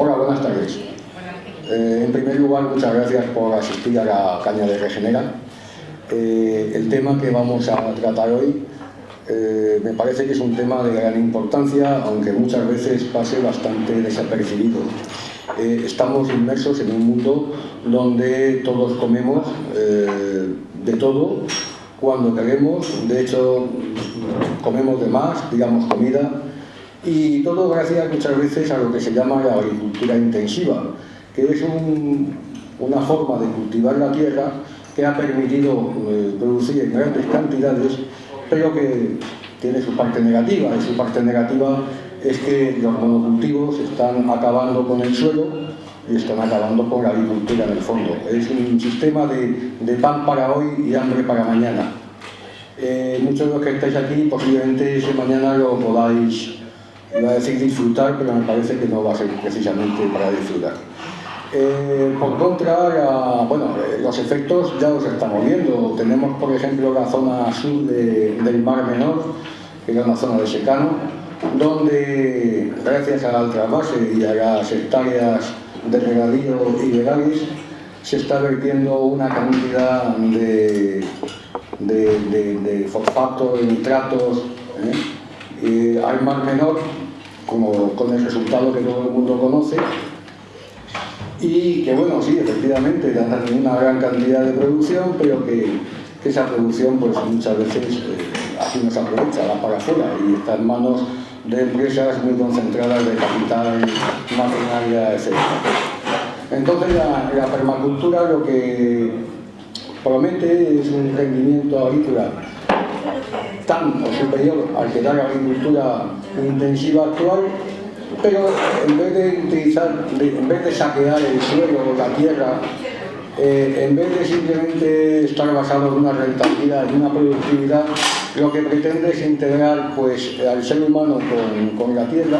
Hola, buenas tardes. Eh, en primer lugar, muchas gracias por asistir a la caña de Regenera. Eh, el tema que vamos a tratar hoy eh, me parece que es un tema de gran importancia, aunque muchas veces pase bastante desapercibido. estamos inmersos en un mundo donde todos comemos de todo cuando queremos, de hecho comemos de más, digamos comida, y todo gracias muchas veces a lo que se llama la agricultura intensiva, que es una forma de cultivar la tierra que ha permitido eh, producir en grandes cantidades, pero que tiene su parte negativa, y su parte negativa es que los monocultivos están acabando con el suelo y están acabando con la agricultura en el fondo. Es un sistema de, pan para hoy y hambre para mañana. Eh, muchos de los que estáis aquí posiblemente ese mañana lo podáis, iba a decir disfrutar, pero me parece que no va a ser precisamente para disfrutar. Eh, por contra, bueno, eh, los efectos ya los estamos viendo. Tenemos, por ejemplo, la zona sur del Mar Menor, que es una zona de secano, donde, gracias al trasvase y a las hectáreas de regadío ilegales, se está vertiendo una cantidad de, de, de nitratos ¿eh? Al Mar Menor, como con el resultado que todo el mundo conoce, y que bueno, sí, efectivamente dan una gran cantidad de producción, pero que, esa producción pues muchas veces eh, así no se aprovecha, va para afuera y está en manos de empresas muy concentradas de capital, maquinaria, etc. Entonces la, permacultura lo que promete es un rendimiento agrícola tan superior al que da la agricultura intensiva actual pero en vez de utilizar, en vez de saquear el suelo o la tierra, eh, en vez de simplemente estar basado en una rentabilidad y una productividad, lo que pretende es integrar pues, al ser humano con, la tierra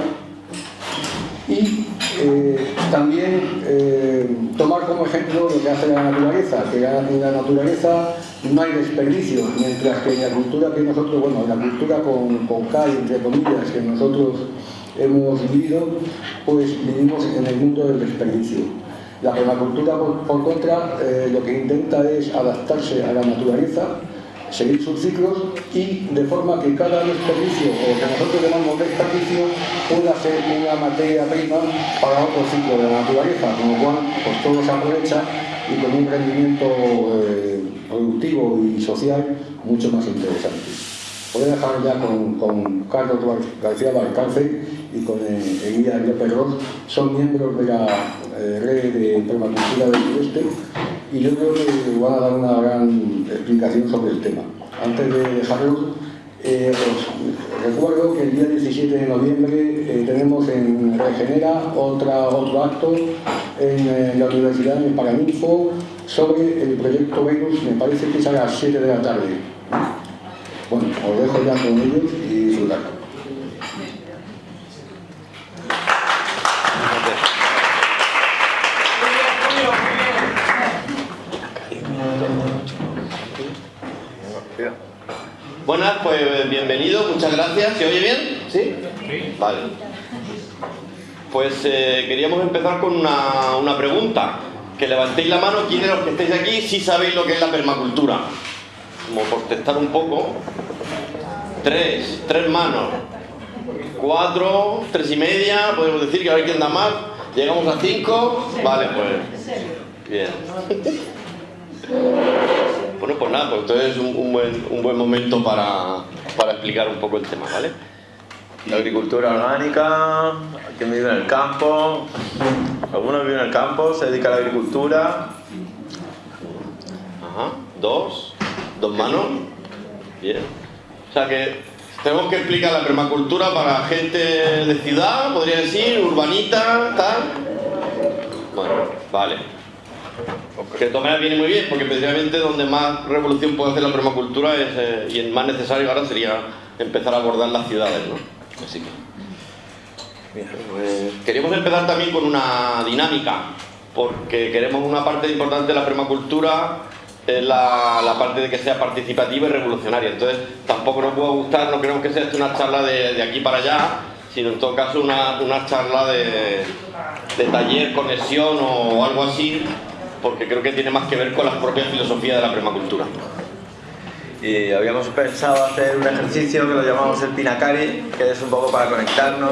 y eh, también eh, tomar como ejemplo lo que hace la naturaleza, que en la naturaleza no hay desperdicio, mientras que en la cultura que nosotros, bueno, en la cultura con, con K, entre comillas, que nosotros hemos vivido, pues vivimos en el mundo del desperdicio. La permacultura, por, contra, eh, lo que intenta es adaptarse a la naturaleza, seguir sus ciclos y de forma que cada desperdicio, o que nosotros llamamos desperdicio, pueda ser una materia prima para otro ciclo de la naturaleza, con lo cual pues, todo se aprovecha y con un rendimiento eh, productivo y social mucho más interesante. Voy a dejar ya con, Carlos García Balcarce y con Elías López Ross, son miembros de la eh, red de permacultura del sureste y yo creo que van a dar una gran explicación sobre el tema. Antes de dejarlo, eh, os recuerdo que el día 17 de noviembre eh, tenemos en Regenera otra, otro acto en la Universidad de Paraninfo sobre el proyecto Venus, me parece que es a las 7 de la tarde. Bueno, os dejo ya con ellos y disfrutar. Buenas, pues bienvenido, muchas gracias. ¿Se oye bien? ¿Sí? Vale. Pues eh, queríamos empezar con una, una pregunta. Que levantéis la mano, ¿quiénes de los que estáis aquí si sabéis lo que es la permacultura? como por testar un poco. Tres, tres manos. Cuatro, tres y media, podemos decir que a ver quién da más. Llegamos a cinco. Vale, pues. Bien. Bueno, pues nada, pues entonces es un, buen, un buen momento para, para explicar un poco el tema, ¿vale? La agricultura orgánica, quien vive en el campo, algunos viven en el campo, se dedica a la agricultura. Ajá, dos. ¿Dos manos? Bien. O sea que tenemos que explicar la permacultura para gente de ciudad, podría decir, urbanita, tal. Bueno, vale. Que de todas viene muy bien, porque precisamente donde más revolución puede hacer la permacultura es, eh, y el más necesario ahora sería empezar a abordar las ciudades, ¿no? Así que... Pues, queríamos empezar también con una dinámica, porque queremos una parte importante de la permacultura es la, parte de que sea participativa y revolucionaria. Entonces, tampoco nos puede gustar, no queremos que sea una charla de, aquí para allá, sino en todo caso una, charla de, de taller, conexión o algo así, porque creo que tiene más que ver con la propia filosofía de la permacultura. Y habíamos pensado hacer un ejercicio que lo llamamos el Pinacari, que es un poco para conectarnos.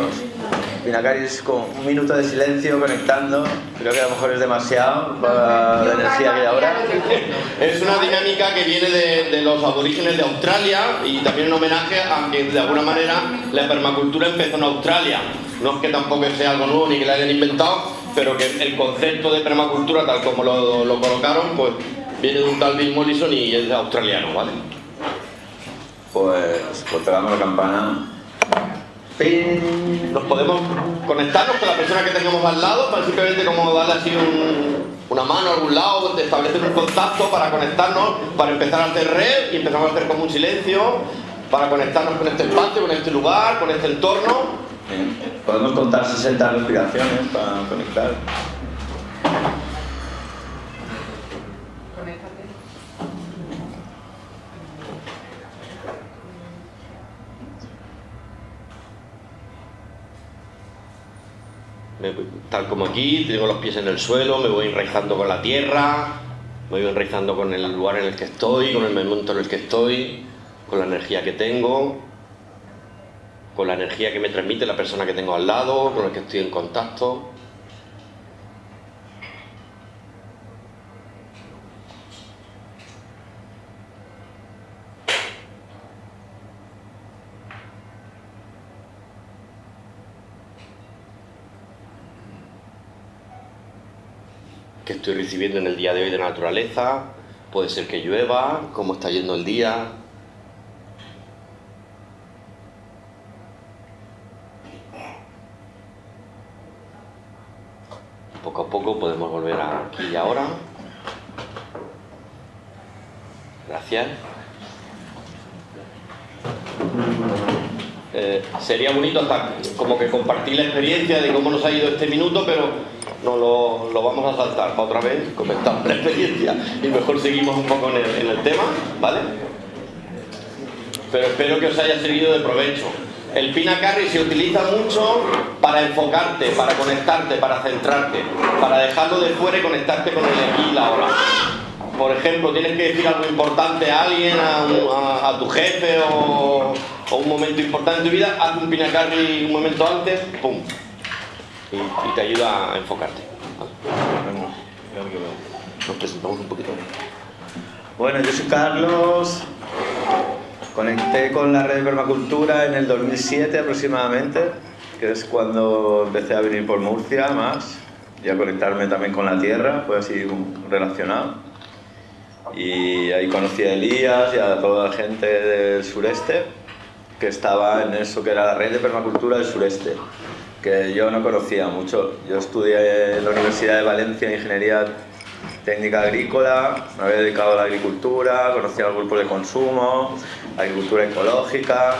Pinacari es como un minuto de silencio conectando. Creo que a lo mejor es demasiado para la energía que hay ahora. Es una dinámica que viene de, los aborígenes de Australia y también un homenaje a que de alguna manera la permacultura empezó en Australia. No es que tampoco sea algo nuevo ni que la hayan inventado, pero que el concepto de permacultura tal como lo, lo colocaron, pues viene de un tal Bill Mollison y es australiano, ¿vale? Pues, pues te damos la campana. ¡Ping! Nos podemos conectarnos con la persona que tengamos al lado para simplemente como darle así un- una mano a algún lado, establecer un contacto para conectarnos, para empezar a hacer red y empezamos a hacer como un silencio, para conectarnos con este espacio, con este lugar, con este entorno. Bien. Podemos contar 60 respiraciones para conectar. Me voy- tal como aquí, tengo los pies en el suelo, me voy enraizando con la tierra, me voy enraizando con el lugar en el que estoy, con el momento en el que estoy, con la energía que tengo, con la energía que me transmite la persona que tengo al lado, con el que estoy en contacto. Estoy recibiendo en el día de hoy de naturaleza, puede ser que llueva, cómo está yendo el día. Poco a poco podemos volver aquí y ahora. Gracias. Eh, sería bonito hasta como que compartir la experiencia de cómo nos ha ido este minuto, pero no lo, lo vamos a saltar para otra vez, comentamos la experiencia y mejor seguimos un poco en el, tema, ¿vale? Pero espero que os haya servido de provecho. El Pinacarri se utiliza mucho para enfocarte, para conectarte, para centrarte, para dejarlo de fuera y conectarte con el aquí y la ahora. Por ejemplo, tienes que decir algo importante a alguien, a, tu jefe o, un momento importante en tu vida, haz un Pinacarri un momento antes, ¡pum! Y, y te ayuda a enfocarte. ¿vale? Nos presentamos un poquito. Bueno, yo soy Carlos. Conecté con la red de permacultura en el 2007 aproximadamente, que es cuando empecé a venir por Murcia más y a conectarme también con la tierra, fue así un- relacionado. Y ahí conocí a Elías y a toda la gente del sureste que estaba en eso que era la red de permacultura del sureste, que yo no conocía mucho. Yo estudié en la Universidad de Valencia Ingeniería técnica agrícola, me había dedicado a la agricultura, conocía los grupos de consumo, agricultura ecológica,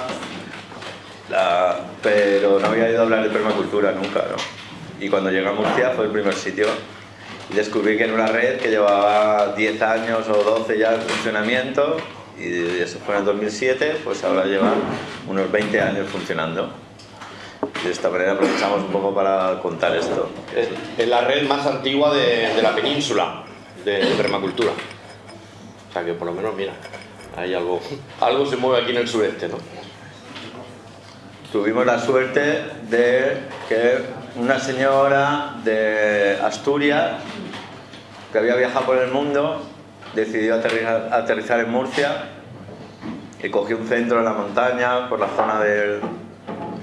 la- pero no había ido a hablar de permacultura nunca, ¿no? Y cuando llegué a Murcia fue el primer sitio y descubrí que era una red que llevaba 10 años o 12 ya en funcionamiento y eso fue en el 2007, pues ahora lleva unos 20 años funcionando. De esta manera aprovechamos un poco para contar esto. Es, es la red más antigua de, de la península de, de permacultura. O sea que por lo menos, mira, hay algo, algo se mueve aquí en el sureste, ¿no? Tuvimos la suerte de que una señora de Asturias, que había viajado por el mundo, decidió aterrizar, aterrizar en Murcia y cogió un centro en la montaña por la zona del...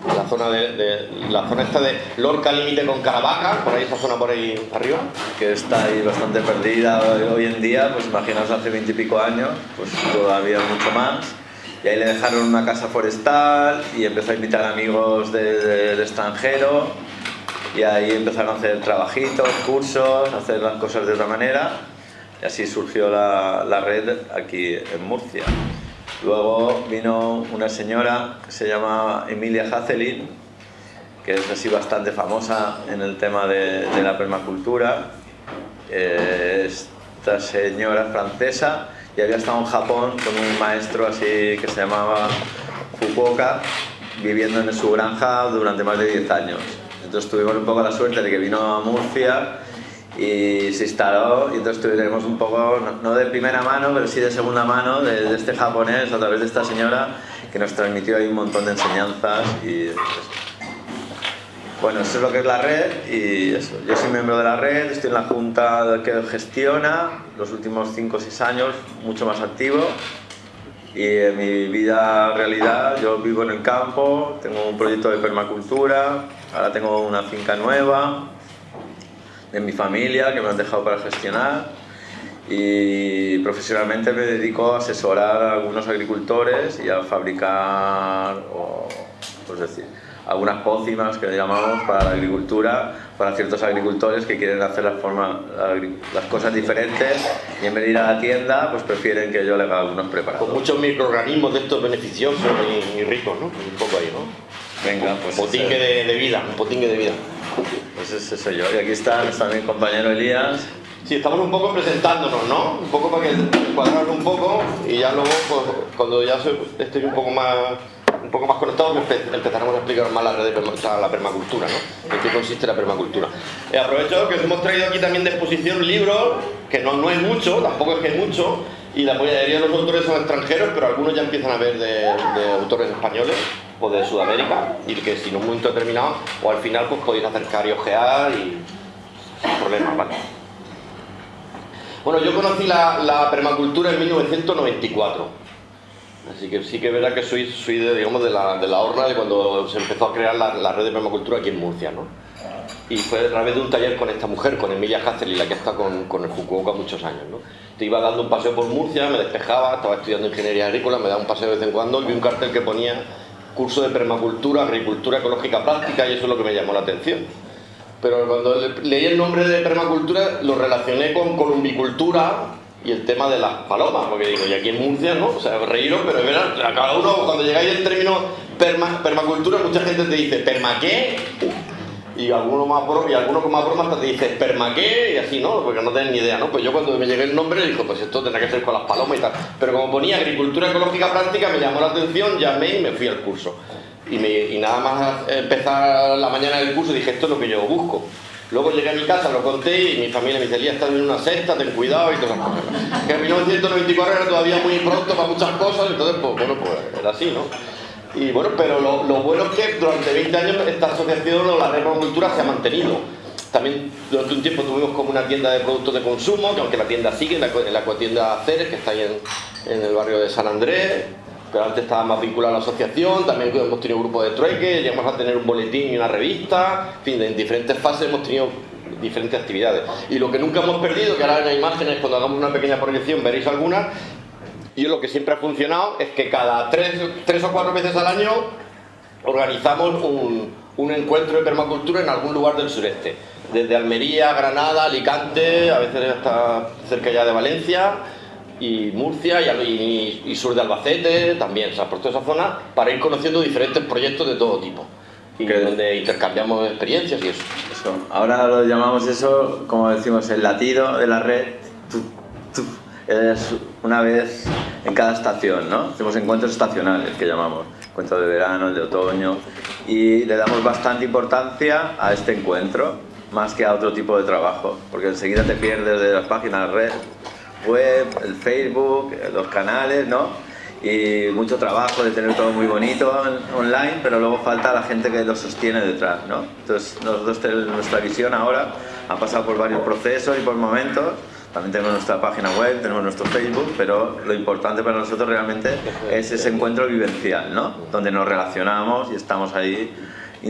La zona de, de- la zona esta de Lorca límite con Caravaca, por ahí esa zona por ahí arriba. que está ahí bastante perdida hoy en día, pues imaginaos hace veintipico años, pues todavía mucho más. Y ahí le dejaron una casa forestal y empezó a invitar amigos de- de- del extranjero y ahí empezaron a hacer trabajitos, cursos, hacer las cosas de otra manera y así surgió la, la red aquí en Murcia. Luego vino una señora que se llama Emilia Hazelin, que es así bastante famosa en el tema de, de la permacultura. Eh, esta señora es francesa y había estado en Japón con un maestro así que se llamaba Fukuoka viviendo en su granja durante más de 10 años. Entonces tuvimos un poco la suerte de que vino a Murcia y se instaló y entonces tuvimos un poco, no de primera mano, pero sí de segunda mano de, este japonés a través de esta señora que nos transmitió ahí un montón de enseñanzas y bueno, eso es lo que es la red y eso. Yo soy miembro de la red, estoy en la junta que gestiona los últimos 5 o 6 años, mucho más activo y en mi vida realidad yo vivo en el campo, tengo un proyecto de permacultura, ahora tengo una finca nueva de mi familia que me han dejado para gestionar y profesionalmente me dedico a asesorar a algunos agricultores y a fabricar, o, pues decir, algunas pócimas que llamamos para la agricultura, para ciertos agricultores que quieren hacer las, forma, las cosas diferentes y en vez de ir a la tienda, pues prefieren que yo le haga algunos preparados. Con muchos microorganismos de estos beneficiosos y, ricos, ¿no? Un poco ahí, ¿no? Venga, pues... Potingue de, de, vida, un potingue de vida. Pues ese soy yo. Y aquí está nuestro mi compañero Elías. Sí, estamos un poco presentándonos, ¿no? Un poco para que cuadrarnos un poco y ya luego, pues, cuando ya estoy un poco más un poco más conectados empezaremos a explicar más la red de la permacultura, ¿no? En qué consiste la permacultura. Eh, aprovecho que os hemos traído aquí también de exposición libros, que no, no es mucho, tampoco es que es mucho, y la mayoría de los autores son extranjeros, pero algunos ya empiezan a ver de, autores españoles o de Sudamérica, y que si en un momento determinado, o al final, pues podéis acercar y y sin problemas, ¿vale? Bueno, yo conocí la, la permacultura en 1994 Así que sí que es verdad que soy, soy de, digamos, de, la, de la horna de cuando se empezó a crear la, red de permacultura aquí en Murcia, ¿no? Y fue a través de un taller con esta mujer, con Emilia Hassel, la que está con, con el Fukuoka muchos años, ¿no? Te iba dando un paseo por Murcia, me despejaba, estaba estudiando ingeniería agrícola, me daba un paseo de vez en cuando y vi un cartel que ponía curso de permacultura, agricultura ecológica práctica y eso es lo que me llamó la atención. Pero cuando leí el nombre de permacultura lo relacioné con columbicultura y el tema de las palomas, porque digo, y aquí en Murcia, ¿no? O sea, reíros, pero es verdad, a cada uno, cuando llegáis al término permacultura, mucha gente te dice, ¿perma qué? Y alguno más y alguno con más broma hasta te dice, ¿perma qué? Y así, ¿no? Porque no tienen ni idea, ¿no? Pues yo cuando me llegué el nombre, dijo, pues esto tendrá que ser con las palomas y tal. Pero como ponía agricultura ecológica práctica, me llamó la atención, llamé y me fui al curso. Y, nada más empezar la mañana del curso, dije, esto es lo que yo busco. Luego llegué a mi casa, lo conté y mi familia me decía, estás en una secta, ten cuidado y todo eso. Que en 1994 era todavía muy pronto para muchas cosas, entonces, pues bueno, pues era así, ¿no? Y bueno, pero lo, bueno es que durante 20 años esta asociación o la red cultura se ha mantenido. También durante un tiempo tuvimos como una tienda de productos de consumo, que aunque la tienda sigue, la, en la tienda Ceres, que está ahí en, en el barrio de San Andrés, pero antes estaba más vinculado a la asociación, también hemos tenido un grupo de trueque, llegamos a tener un boletín y una revista, en fin, en diferentes fases hemos tenido diferentes actividades. Y lo que nunca hemos perdido, que ahora en las imágenes, cuando hagamos una pequeña proyección veréis algunas, y lo que siempre ha funcionado es que cada tres, tres o cuatro veces al año organizamos un, un encuentro de permacultura en algún lugar del sureste. Desde Almería, Granada, Alicante, a veces hasta cerca ya de Valencia, y Murcia y, sur de Albacete también, o sea, por toda esa zona, para ir conociendo diferentes proyectos de todo tipo. Y donde intercambiamos experiencias y eso. Ahora lo llamamos eso, como decimos, el latido de la red. Es una vez en cada estación, ¿no? Hacemos encuentros estacionales que llamamos, encuentro de verano, de otoño, y le damos bastante importancia a este encuentro, más que a otro tipo de trabajo, porque enseguida te pierdes de las páginas red web, el Facebook, los canales, ¿no? Y mucho trabajo de tener todo muy bonito online, pero luego falta la gente que lo sostiene detrás, ¿no? Entonces, nosotros nuestra visión ahora ha pasado por varios procesos y por momentos. También tenemos nuestra página web, tenemos nuestro Facebook, pero lo importante para nosotros realmente es ese encuentro vivencial, ¿no? Donde nos relacionamos y estamos ahí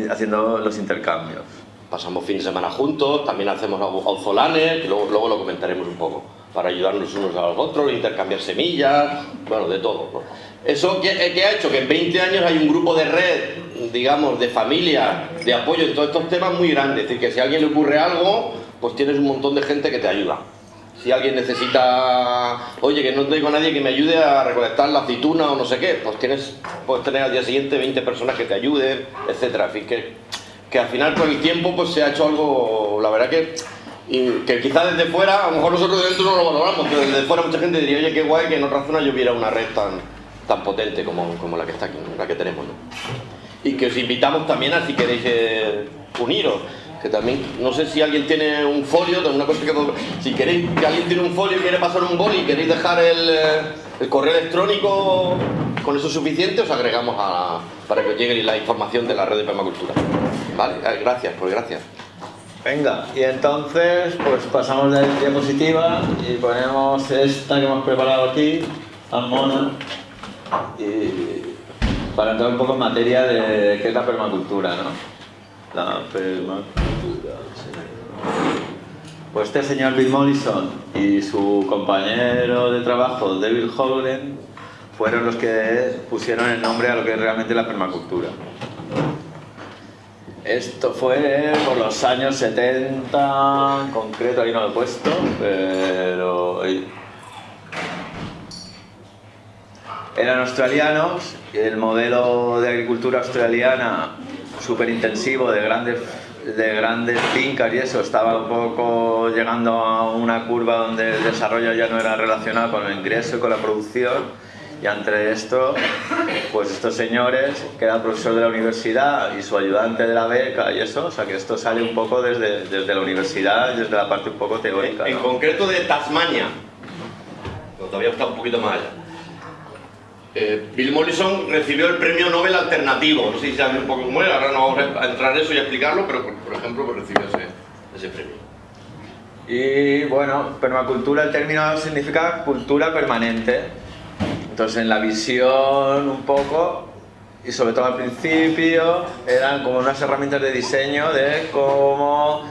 haciendo los intercambios. Pasamos fin de semana juntos, también hacemos auzolanes, que luego, luego lo comentaremos un poco para ayudarnos unos a los otros, intercambiar semillas, bueno, de todo. ¿Eso qué, ha hecho? Que en 20 años hay un grupo de red, digamos, de familia, de apoyo en todos estos temas muy grande. Es decir, que si a alguien le ocurre algo, pues tienes un montón de gente que te ayuda. Si alguien necesita, oye, que no tengo a nadie que me ayude a recolectar la aceituna o no sé qué, pues tienes, puedes tener al día siguiente 20 personas que te ayuden, etcétera. En que, que al final con el tiempo pues se ha hecho algo, la verdad que que quizás desde fuera, a lo mejor nosotros de dentro no lo valoramos, pero desde fuera mucha gente diría, oye, qué guay que en otra zona yo viera una red tan, tan potente como, como la que está aquí, la que tenemos. ¿no? y que os invitamos también a si queréis eh, uniros. Que también, no sé si alguien tiene un folio, una cosa que si queréis que alguien tiene un folio y quiere pasar un boli y queréis dejar el, eh, correo electrónico con eso suficiente, os agregamos para que os llegue la información de la red de permacultura. Vale, eh, gracias, pues gracias. Venga, y entonces pues pasamos de la diapositiva y ponemos esta que hemos preparado aquí, tan mona, y para entrar un poco en materia de qué es la permacultura, ¿no? La permacultura, Pues este señor Bill Mollison y su compañero de trabajo, David Holden, fueron los que pusieron el nombre a lo que es realmente la permacultura. Esto fue por los años 70, en concreto, ahí no lo he puesto, pero... Eran australianos, el modelo de agricultura australiana súper intensivo, de grandes, de grandes fincas y eso, estaba un poco llegando a una curva donde el desarrollo ya no era relacionado con el ingreso y con la producción y entre esto, pues estos señores, que era profesor de la universidad y su ayudante de la beca y eso, o sea que esto sale un poco desde, desde la universidad y desde la parte un poco teórica. En, concreto de Tasmania, pero todavía está un poquito más allá. Eh, Bill Mollison recibió el premio Nobel alternativo, no sé si saben un poco cómo ahora no vamos a entrar en eso y a explicarlo, pero por, ejemplo pues recibió ese, ese premio. Y bueno, permacultura, el término significa cultura permanente. Entonces en la visión un poco, y sobre todo al principio, eran como unas herramientas de diseño de cómo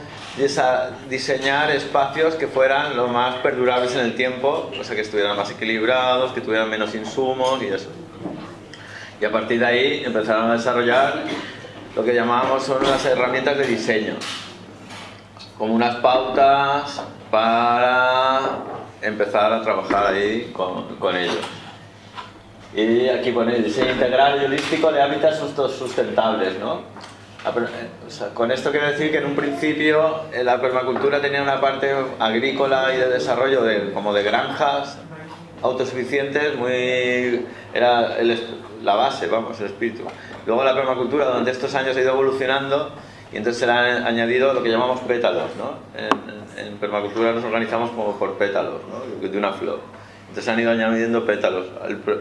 diseñar espacios que fueran lo más perdurables en el tiempo, o sea que estuvieran más equilibrados, que tuvieran menos insumos y eso. Y a partir de ahí empezaron a desarrollar lo que llamábamos son las herramientas de diseño, como unas pautas para empezar a trabajar ahí con, con ellos. Y aquí pone diseño integral y holístico de hábitats sustentables, ¿no? Ah, eh, con esto quiero decir que en un principio eh, la permacultura tenía una parte agrícola y de desarrollo de, como de granjas autosuficientes, muy era la base, vamos, el espíritu. Luego la permacultura durante estos años ha ido evolucionando y entonces se le han añadido lo que llamamos pétalos, ¿no? En, en permacultura nos organizamos como por pétalos, ¿no? De una flor. Entonces han ido añadiendo pétalos.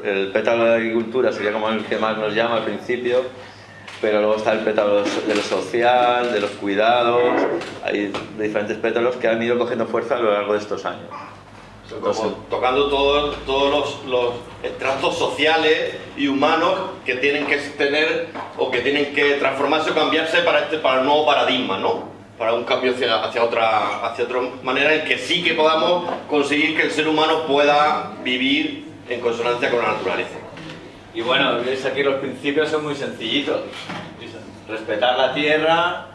El, pétalo de la agricultura sería como el que más nos llama al principio, pero luego está el pétalo de lo social, de los cuidados, hay diferentes pétalos que han ido cogiendo fuerza a lo largo de estos años. tocando todos, todos los, los estratos sociales y humanos que tienen que tener o que tienen que transformarse o cambiarse para, este, para el nuevo paradigma, ¿no? para un cambio hacia, hacia, otra, hacia otra manera en que sí que podamos conseguir que el ser humano pueda vivir en consonancia con la naturaleza. Y bueno, veis aquí los principios son muy sencillitos. Respetar la tierra,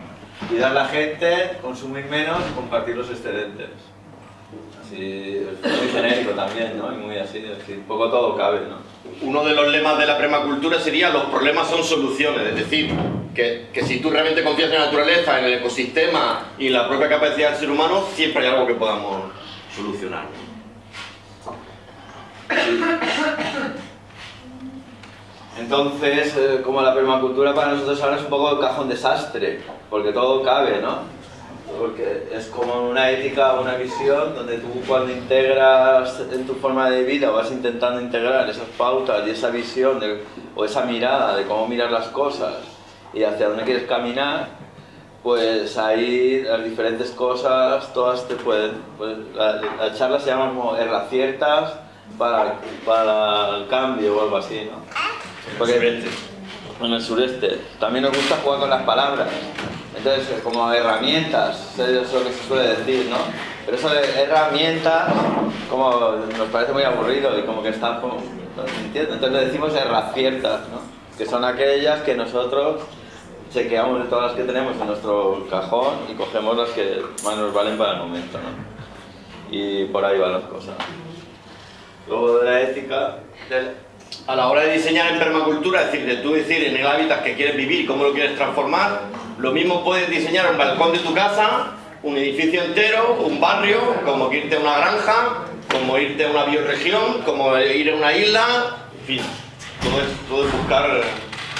cuidar la gente, consumir menos y compartir los excedentes. Así, es muy genérico también, ¿no? Y muy así, así, un poco todo cabe, ¿no? Uno de los lemas de la permacultura sería los problemas son soluciones, es decir, que, que, si tú realmente confías en la naturaleza, en el ecosistema y en la propia capacidad del ser humano, siempre hay algo que podamos solucionar. Entonces, eh, como la permacultura para nosotros ahora es un poco el cajón desastre, porque todo cabe, ¿no? porque es como una ética, una visión donde tú cuando integras en tu forma de vida vas intentando integrar esas pautas y esa visión o esa mirada de cómo mirar las cosas y hacia dónde quieres caminar, pues ahí las diferentes cosas todas te pueden... Pues, la, charla se llama como herraciertas para, para el cambio o algo así, ¿no? Porque, en el sureste. También nos gusta jugar con las palabras. Entonces, como herramientas, eso es lo que se suele decir, ¿no? Pero eso de herramientas, como nos parece muy aburrido y como que están como... Entonces le decimos herraciertas, ¿no? Que son aquellas que nosotros chequeamos de todas las que tenemos en nuestro cajón y cogemos las que más nos valen para el momento, ¿no? Y por ahí van las cosas. Luego de la ética... A la hora de diseñar en permacultura, es decir, de tú decir en el hábitat que quieres vivir cómo lo quieres transformar, lo mismo puedes diseñar un balcón de tu casa, un edificio entero, un barrio, como irte a una granja, como irte a una bioregión, como ir a una isla, en fin, todo es, todo buscar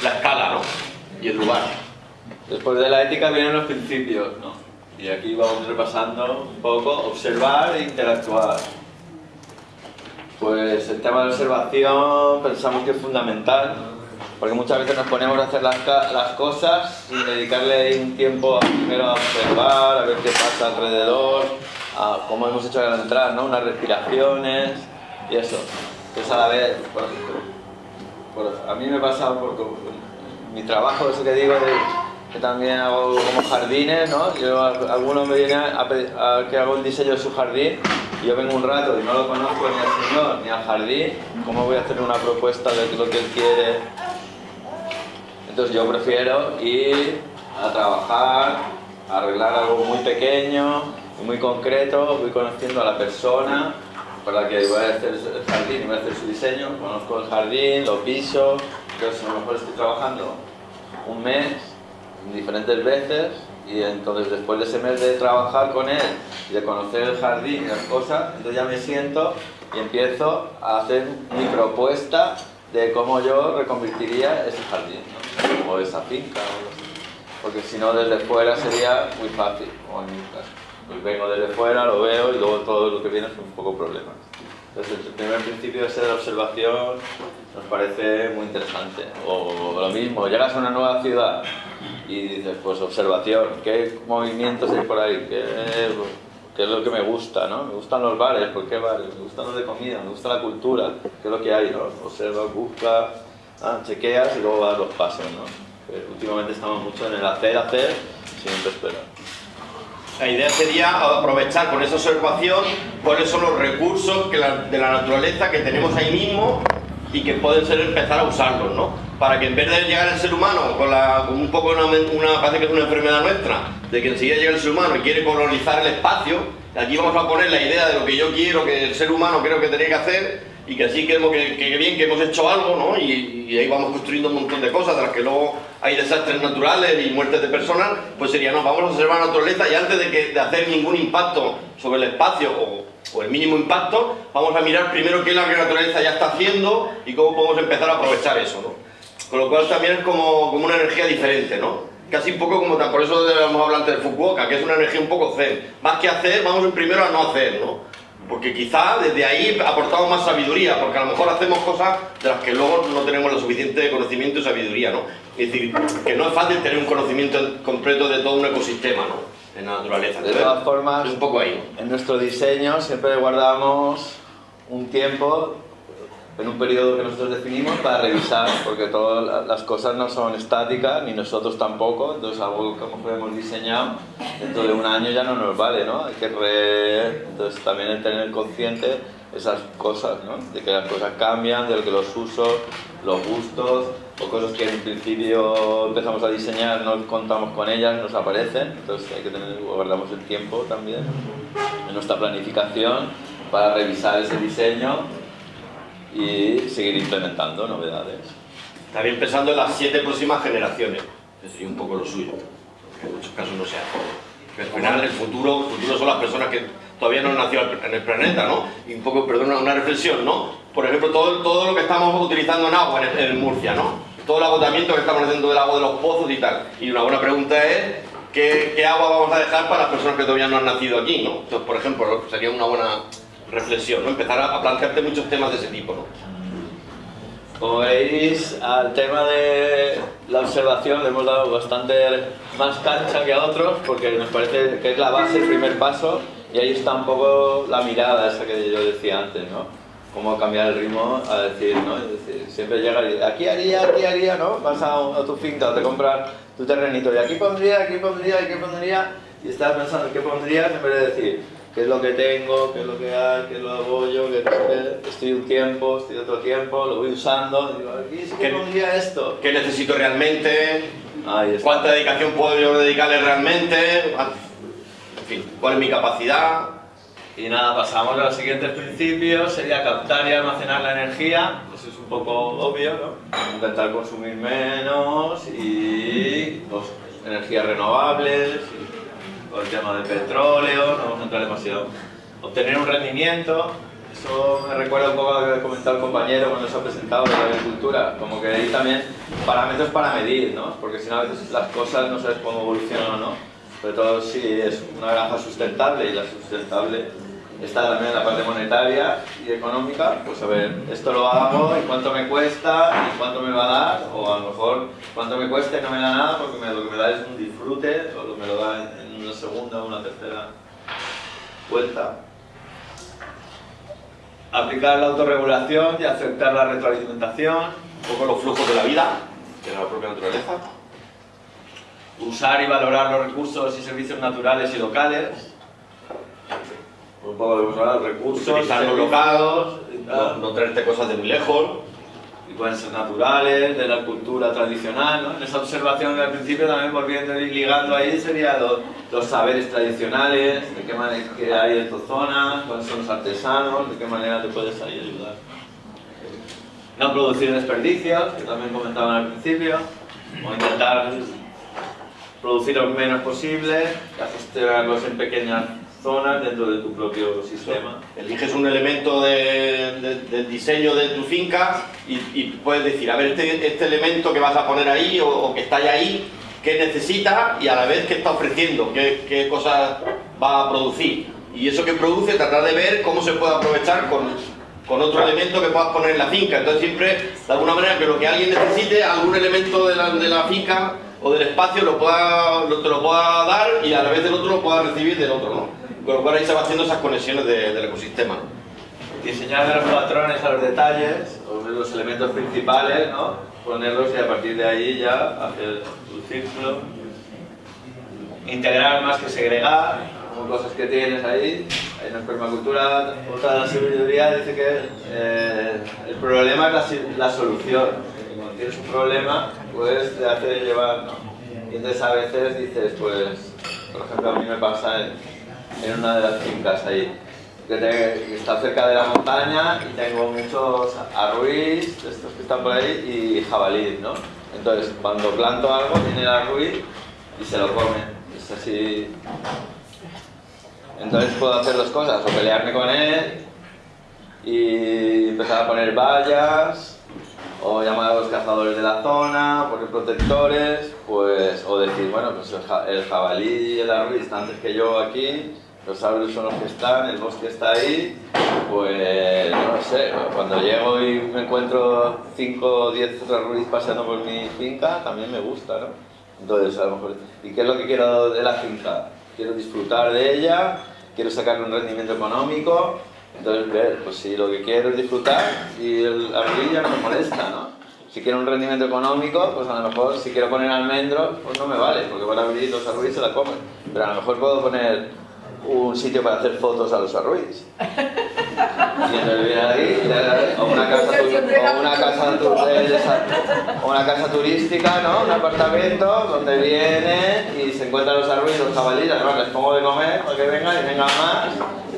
la escala, ¿no? y el lugar. Después de la ética vienen los principios, ¿no? Y aquí vamos repasando un poco, observar e interactuar. Pues el tema de observación pensamos que es fundamental, porque muchas veces nos ponemos a hacer las, las cosas sin dedicarle un tiempo primero a observar, a ver qué pasa alrededor, a, como hemos hecho al entrar, ¿no? unas respiraciones y eso. Entonces a la vez, a mí me pasa por, mi trabajo, eso que digo, que también hago como jardines, ¿no? Yo, algunos me vienen a, a, que hago un diseño de su jardín y yo vengo un rato y no lo conozco ni al señor ni al jardín, ¿cómo voy a hacer una propuesta de lo que él quiere? Entonces yo prefiero ir a trabajar, a arreglar algo muy pequeño, muy concreto, voy conociendo a la persona para que voy a hacer el jardín y voy a hacer su diseño, conozco el jardín, lo piso, entonces a lo mejor estoy trabajando un mes, diferentes veces, y entonces después de ese mes de trabajar con él y de conocer el jardín y las cosas, entonces ya me siento y empiezo a hacer mi propuesta de cómo yo reconvertiría ese jardín, o esa finca, porque si no desde fuera sería muy fácil, como en. Pues vengo desde fuera, lo veo y luego todo lo que viene es un poco problemas. Entonces el primer principio ese de observación nos parece muy interesante. O lo mismo, llegas a una nueva ciudad y dices, pues observación, ¿qué movimientos hay por ahí? ¿Qué, qué es lo que me gusta? ¿no? Me gustan los bares, ¿por qué bares? Me gustan los de comida, me gusta la cultura, ¿qué es lo que hay? ¿no? Observas, buscas, ah, chequeas y luego vas los pasos. ¿no? últimamente estamos mucho en el hacer, hacer, sin esperar. La idea sería aprovechar con esa observación cuáles son los recursos que de la naturaleza que tenemos ahí mismo y que pueden ser empezar a usarlos, ¿no? Para que en vez de llegar el ser humano con, un poco una, una, parece que es una enfermedad nuestra, de que enseguida llega el ser humano y quiere colonizar el espacio, aquí vamos a poner la idea de lo que yo quiero que el ser humano creo que tiene que hacer y que así que, que, bien que hemos hecho algo, ¿no? Y, y, ahí vamos construyendo un montón de cosas, de las que luego hay desastres naturales y muertes de personas, pues sería, no, vamos a observar la naturaleza y antes de, que, de hacer ningún impacto sobre el espacio o, o, el mínimo impacto, vamos a mirar primero qué es que la naturaleza ya está haciendo y cómo podemos empezar a aprovechar eso, ¿no? Con lo cual también es como, como una energía diferente, ¿no? Casi un poco como, por eso debemos hablar antes de Fukuoka, que es una energía un poco zen. Más que hacer, vamos primero a no hacer, ¿no? Porque quizá desde ahí aportamos más sabiduría, porque a lo mejor hacemos cosas de las que luego no tenemos lo suficiente conocimiento y sabiduría, ¿no? Es decir, que no es fácil tener un conocimiento completo de todo un ecosistema, ¿no? En la naturaleza. De todas formas, un poco ahí. en nuestro diseño siempre guardamos un tiempo en un periodo que nosotros definimos para revisar, porque todas las cosas no son estáticas, ni nosotros tampoco, entonces algo que hemos diseñado dentro de un año ya no nos vale, ¿no? Hay que re... Entonces también el tener consciente esas cosas, ¿no? De que las cosas cambian, de que los usos, los gustos, o cosas que en principio empezamos a diseñar, no contamos con ellas, nos aparecen, entonces hay que tener, guardamos el tiempo también en nuestra planificación para revisar ese diseño y seguir implementando novedades. También pensando en las siete próximas generaciones, que sería un poco lo suyo, que en muchos casos no se hace. al final el futuro, el futuro son las personas que todavía no han nacido en el planeta, ¿no? Y un poco, perdón, una reflexión, ¿no? Por ejemplo, todo, todo lo que estamos utilizando en agua en, Murcia, ¿no? Todo el agotamiento que estamos haciendo del agua de los pozos y tal. Y una buena pregunta es, ¿qué, ¿qué, agua vamos a dejar para las personas que todavía no han nacido aquí, ¿no? Entonces, por ejemplo, sería una buena reflexión, ¿no? Empezar a, plantearte muchos temas de ese tipo, ¿no? Como veis, al tema de la observación le hemos dado bastante más cancha que a otros porque nos parece que es la base, el primer paso y ahí está un poco la mirada esa que yo decía antes, ¿no? Cómo cambiar el ritmo a decir, ¿no? Es decir, siempre llega y aquí haría, aquí haría, ¿no? Vas a, a tu finca, te compras tu terrenito y aquí pondría, aquí pondría, aquí pondría y estás pensando qué pondrías en vez de decir qué es lo que tengo, qué es lo que hay, qué lo hago yo, qué estoy un tiempo, estoy otro tiempo, lo voy usando, digo, aquí sí que pondría esto. ¿Qué necesito realmente? ¿Cuánta dedicación puedo yo dedicarle realmente? En fin, ¿cuál es mi capacidad? Y nada, pasamos a los siguientes principios, sería captar y almacenar la energía, eso es un poco obvio, ¿no? Intentar consumir menos y pues, energías renovables, el tema del petróleo, no vamos a entrar demasiado. Obtener un rendimiento, Eso me recuerda un poco a lo que comentado el compañero cuando se ha presentado de la agricultura, como que hay también parámetros para medir, ¿no? Porque si no a veces las cosas no sabes cómo evolucionan o no. Sobre todo si es una granja sustentable y la sustentable está también en la parte monetaria y económica, pues a ver, esto lo hago y cuánto me cuesta y cuánto me va a dar, o a lo mejor cuánto me cuesta y no me da nada porque me, lo que me da es un disfrute, o me lo da en una segunda una tercera vuelta. Aplicar la autorregulación y aceptar la retroalimentación, un poco los flujos de la vida, de la propia naturaleza. Usar y valorar los recursos y servicios naturales y locales, un poco de usar recursos, locados, No, no traerte cosas de muy lejos. Y pueden ser naturales, de la cultura tradicional, ¿no? En esa observación al principio también volviendo y ligando ahí sería los, los saberes tradicionales, de qué manera que hay en tu zona, cuáles son los artesanos, de qué manera te puedes ahí ayudar. No producir desperdicios, que también comentaban al principio, o intentar producir lo menos posible, gestionarlos en pequeñas zonas dentro de tu propio ecosistema. Eliges un elemento de- de- del diseño de tu finca y, y puedes decir, a ver, este, este elemento que vas a poner ahí o, o que está ya ahí, ¿qué necesita y a la vez qué está ofreciendo? ¿Qué, qué cosas va a producir? Y eso que produce, tratar de ver cómo se puede aprovechar con, con otro elemento que puedas poner en la finca. Entonces siempre, de alguna manera, que lo que alguien necesite, algún elemento de la, de la finca o del espacio lo pueda, lo- te lo pueda dar y a la vez del otro lo pueda recibir del otro, ¿no? Con lo cual ahí se va haciendo esas conexiones de- del ecosistema. Diseñar los patrones a los detalles, los elementos principales, ¿no? Ponerlos y a partir de ahí ya hacer tu círculo. Integrar más que segregar, como cosas que tienes ahí. En la permacultura, otra de la sabiduría dice que eh, el problema es la, la solución. Cuando tienes un problema, pues te hace llevar, ¿no? Y entonces a veces dices, pues, por ejemplo, a mí me pasa en, en una de las fincas ahí, que, te- está cerca de la montaña y tengo muchos arruís, de estos que están por ahí, y jabalíes, ¿no? Entonces, cuando planto algo, viene el arruí y se lo come. Es así. Entonces puedo hacer dos cosas, o pelearme con él y empezar a poner vallas, o llamar a los cazadores de la zona, poner protectores, pues, o decir, bueno, pues el, el jabalí y el arruí están antes que yo aquí, los árboles son los que están, el bosque está ahí, pues, no sé, cuando llego y me encuentro 5 o 10 arruís paseando por mi finca, también me gusta, ¿no? Entonces, a lo mejor, ¿y qué es lo que quiero de la finca? Quiero disfrutar de ella, quiero sacarle un rendimiento económico, entonces, ver, pues si lo que quiero es disfrutar y el arruí ya no me molesta, ¿no? Si quiero un rendimiento económico, pues a lo mejor si quiero poner almendros, pues no me vale, porque van a abrir los arruís y se la comen. Pero a lo mejor puedo poner un sitio para hacer fotos a los le- o una casa, tu- o una casa, o una casa turística, ¿no? Un apartamento donde vienen y se encuentran los arruís, los jabalíes, además les pongo de comer para que vengan y vengan más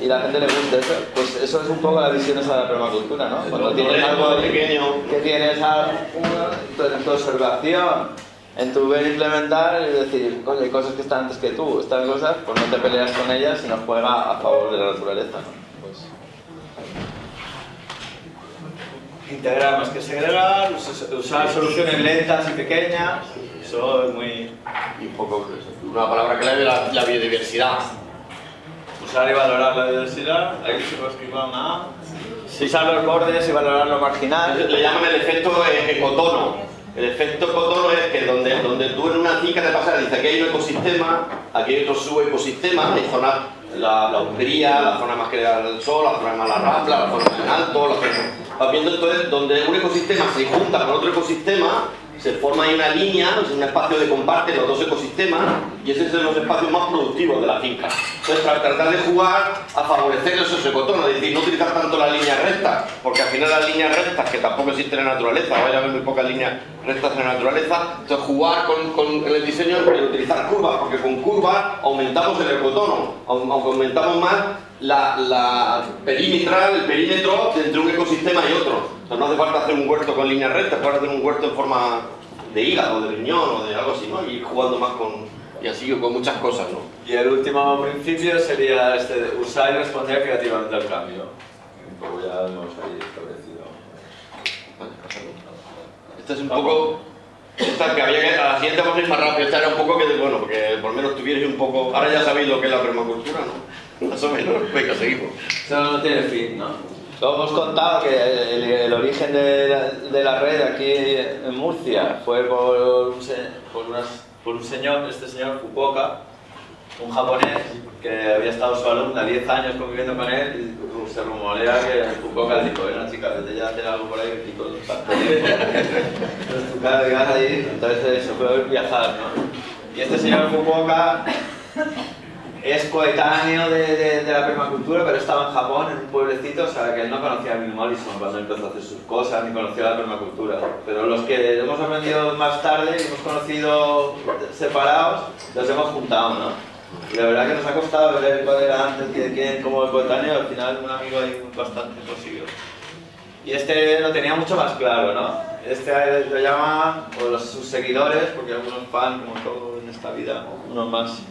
y la gente le guste eso. Pues eso es un poco la visión esa de la permacultura, ¿no? Cuando tienes algo pequeño. que tienes algo en tu observación, en tu ver implementar, es decir, coño, hay cosas que están antes que tú, estas cosas, pues no te peleas con ellas, sino juega a favor de la naturaleza, ¿no? Pues, integrar más que segregar, us- usar soluciones lentas y pequeñas, eso es muy... Y un poco, pues, una palabra clave, la, la biodiversidad. Usar y valorar la diversidad, ahí se escribir una A. Usar los bordes y valorar lo marginal. Le llaman el efecto eh, ecotono. El efecto ecotono es que donde, donde tú en una finca te pasa, dice aquí hay un ecosistema, aquí hay otro subecosistema, hay zonas, la, la la zona más que el sol, la zona más la la zona en alto, la zona... Vas viendo entonces donde un ecosistema se junta con otro ecosistema, se forma ahí una línea, un espacio de comparte los dos ecosistemas y ese es de los espacios más productivos de la finca. Entonces, para tratar de jugar a favorecer esos ecotonos, es decir, no utilizar tanto las líneas rectas, porque al final las líneas rectas, que tampoco existen en la naturaleza, vaya a haber muy pocas líneas rectas en la naturaleza, entonces jugar con, con el diseño es utilizar curvas, porque con curvas aumentamos el ecotono, aumentamos más la, la perimetral, el perímetro entre un ecosistema y otro. No hace falta hacer un huerto con líneas rectas, puedes hacer un huerto en forma de hígado, de riñón o de algo así, ¿no? Y jugando más con, y así con muchas cosas, ¿no? Y el último principio sería este usar y responder creativamente al cambio. poco ya hemos ahí establecido. Esta es un poco... Esta que había que... A la siguiente vamos a ir más rápido. Esta era un poco que... Bueno, porque por lo menos tuvierais un poco... Ahora ya sabéis lo que es la permacultura, ¿no? Más o menos. Venga, seguimos. Eso no tiene fin, ¿no? Lo hemos contado que el, el origen de la, de la, red aquí en Murcia fue por un, por, unas, por un señor, este señor Fukuoka, un japonés que había estado su alumna 10 años conviviendo con él y se rumorea que Fukuoka dijo, bueno chica, vete ya a hacer algo por ahí pico los Entonces tu cara de ahí, entonces se fue a viajar, ¿no? Y este señor Fukuoka es coetáneo de, de, de, la permacultura, pero estaba en Japón, en un pueblecito, o sea que él no conocía Bill Mollison cuando empezó a hacer sus cosas, ni conocía la permacultura. Pero los que hemos aprendido más tarde y hemos conocido separados, los hemos juntado, ¿no? Y la verdad que nos ha costado ver cuál era antes de quién como el coetáneo, al final un amigo ahí bastante posible. Y este lo tenía mucho más claro, ¿no? Este lo llama, o los, sus seguidores, porque algunos fan, como todo en esta vida, unos más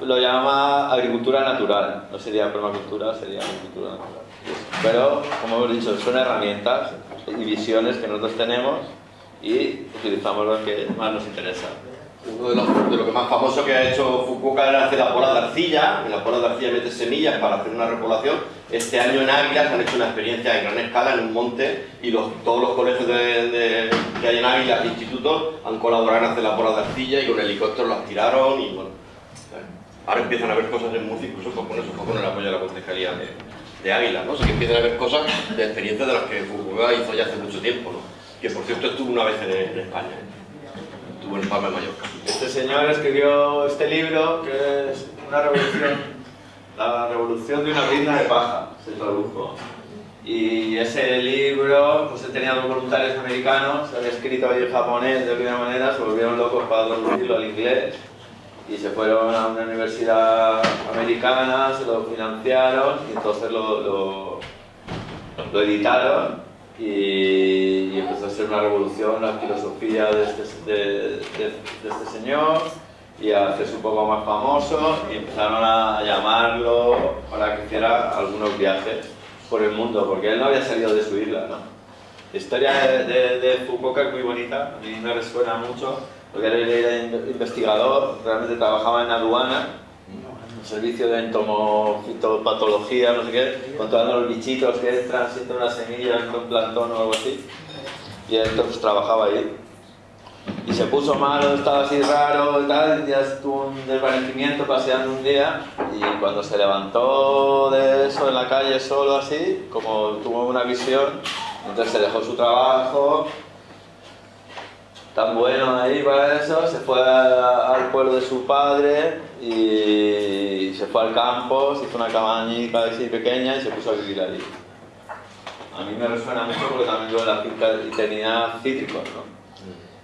lo llama agricultura natural, no sería permacultura, sería agricultura natural. Pero, como hemos dicho, son herramientas y visiones que nosotros tenemos y utilizamos lo que más nos interesa. Uno de los, de lo que más famoso que ha hecho Fukuoka era hacer la pola de arcilla, en la pola de arcilla mete semillas para hacer una repoblación. Este año en Águila se han hecho una experiencia en gran escala en un monte y los, todos los colegios de, de, que hay en Águila, institutos, han colaborado en hacer la pola de arcilla y con helicópteros las tiraron y bueno, ahora empiezan a haber cosas en Murcia, incluso con eso, con el apoyo de la concejalía de, de Águila, ¿no? O sea, que empiezan a haber cosas de experiencias de las que Fukuoka hizo ya hace mucho tiempo, ¿no? Que por cierto estuvo una vez en, en España, ¿eh? En Palma de Mallorca. Este señor escribió este libro que es una revolución, la revolución de una brinda de paja, se tradujo. Y ese libro, pues tenía dos voluntarios americanos, se había escrito ahí en japonés de alguna manera, se volvieron locos para traducirlo al inglés y se fueron a una universidad americana, se lo financiaron y entonces lo, lo, lo editaron y, y, empezó a ser una revolución la filosofía de este, de, de, de este señor y a hacerse un poco más famoso y empezaron a, llamarlo para que hiciera algunos viajes por el mundo, porque él no había salido de su isla, ¿no? La historia de, de, de Fukuoka es muy bonita, a mí me resuena mucho, porque él era investigador, realmente trabajaba en aduana, servicio de entomofitopatología, no sé qué, controlando los bichitos que entran, sienten una semilla, un plantón o algo así. Y él trabajaba ahí. Y se puso malo, estaba así raro y tal, ya tuvo un desvanecimiento paseando un día y cuando se levantó de eso en la calle solo así, como tuvo una visión, entonces se dejó su trabajo, tan bueno ahí para eso, se fue al pueblo de su padre y se fue al campo, se hizo una cabañita así pequeña y se puso a vivir allí. A mí me resuena mucho porque también yo en la finca tenía cítricos, ¿no?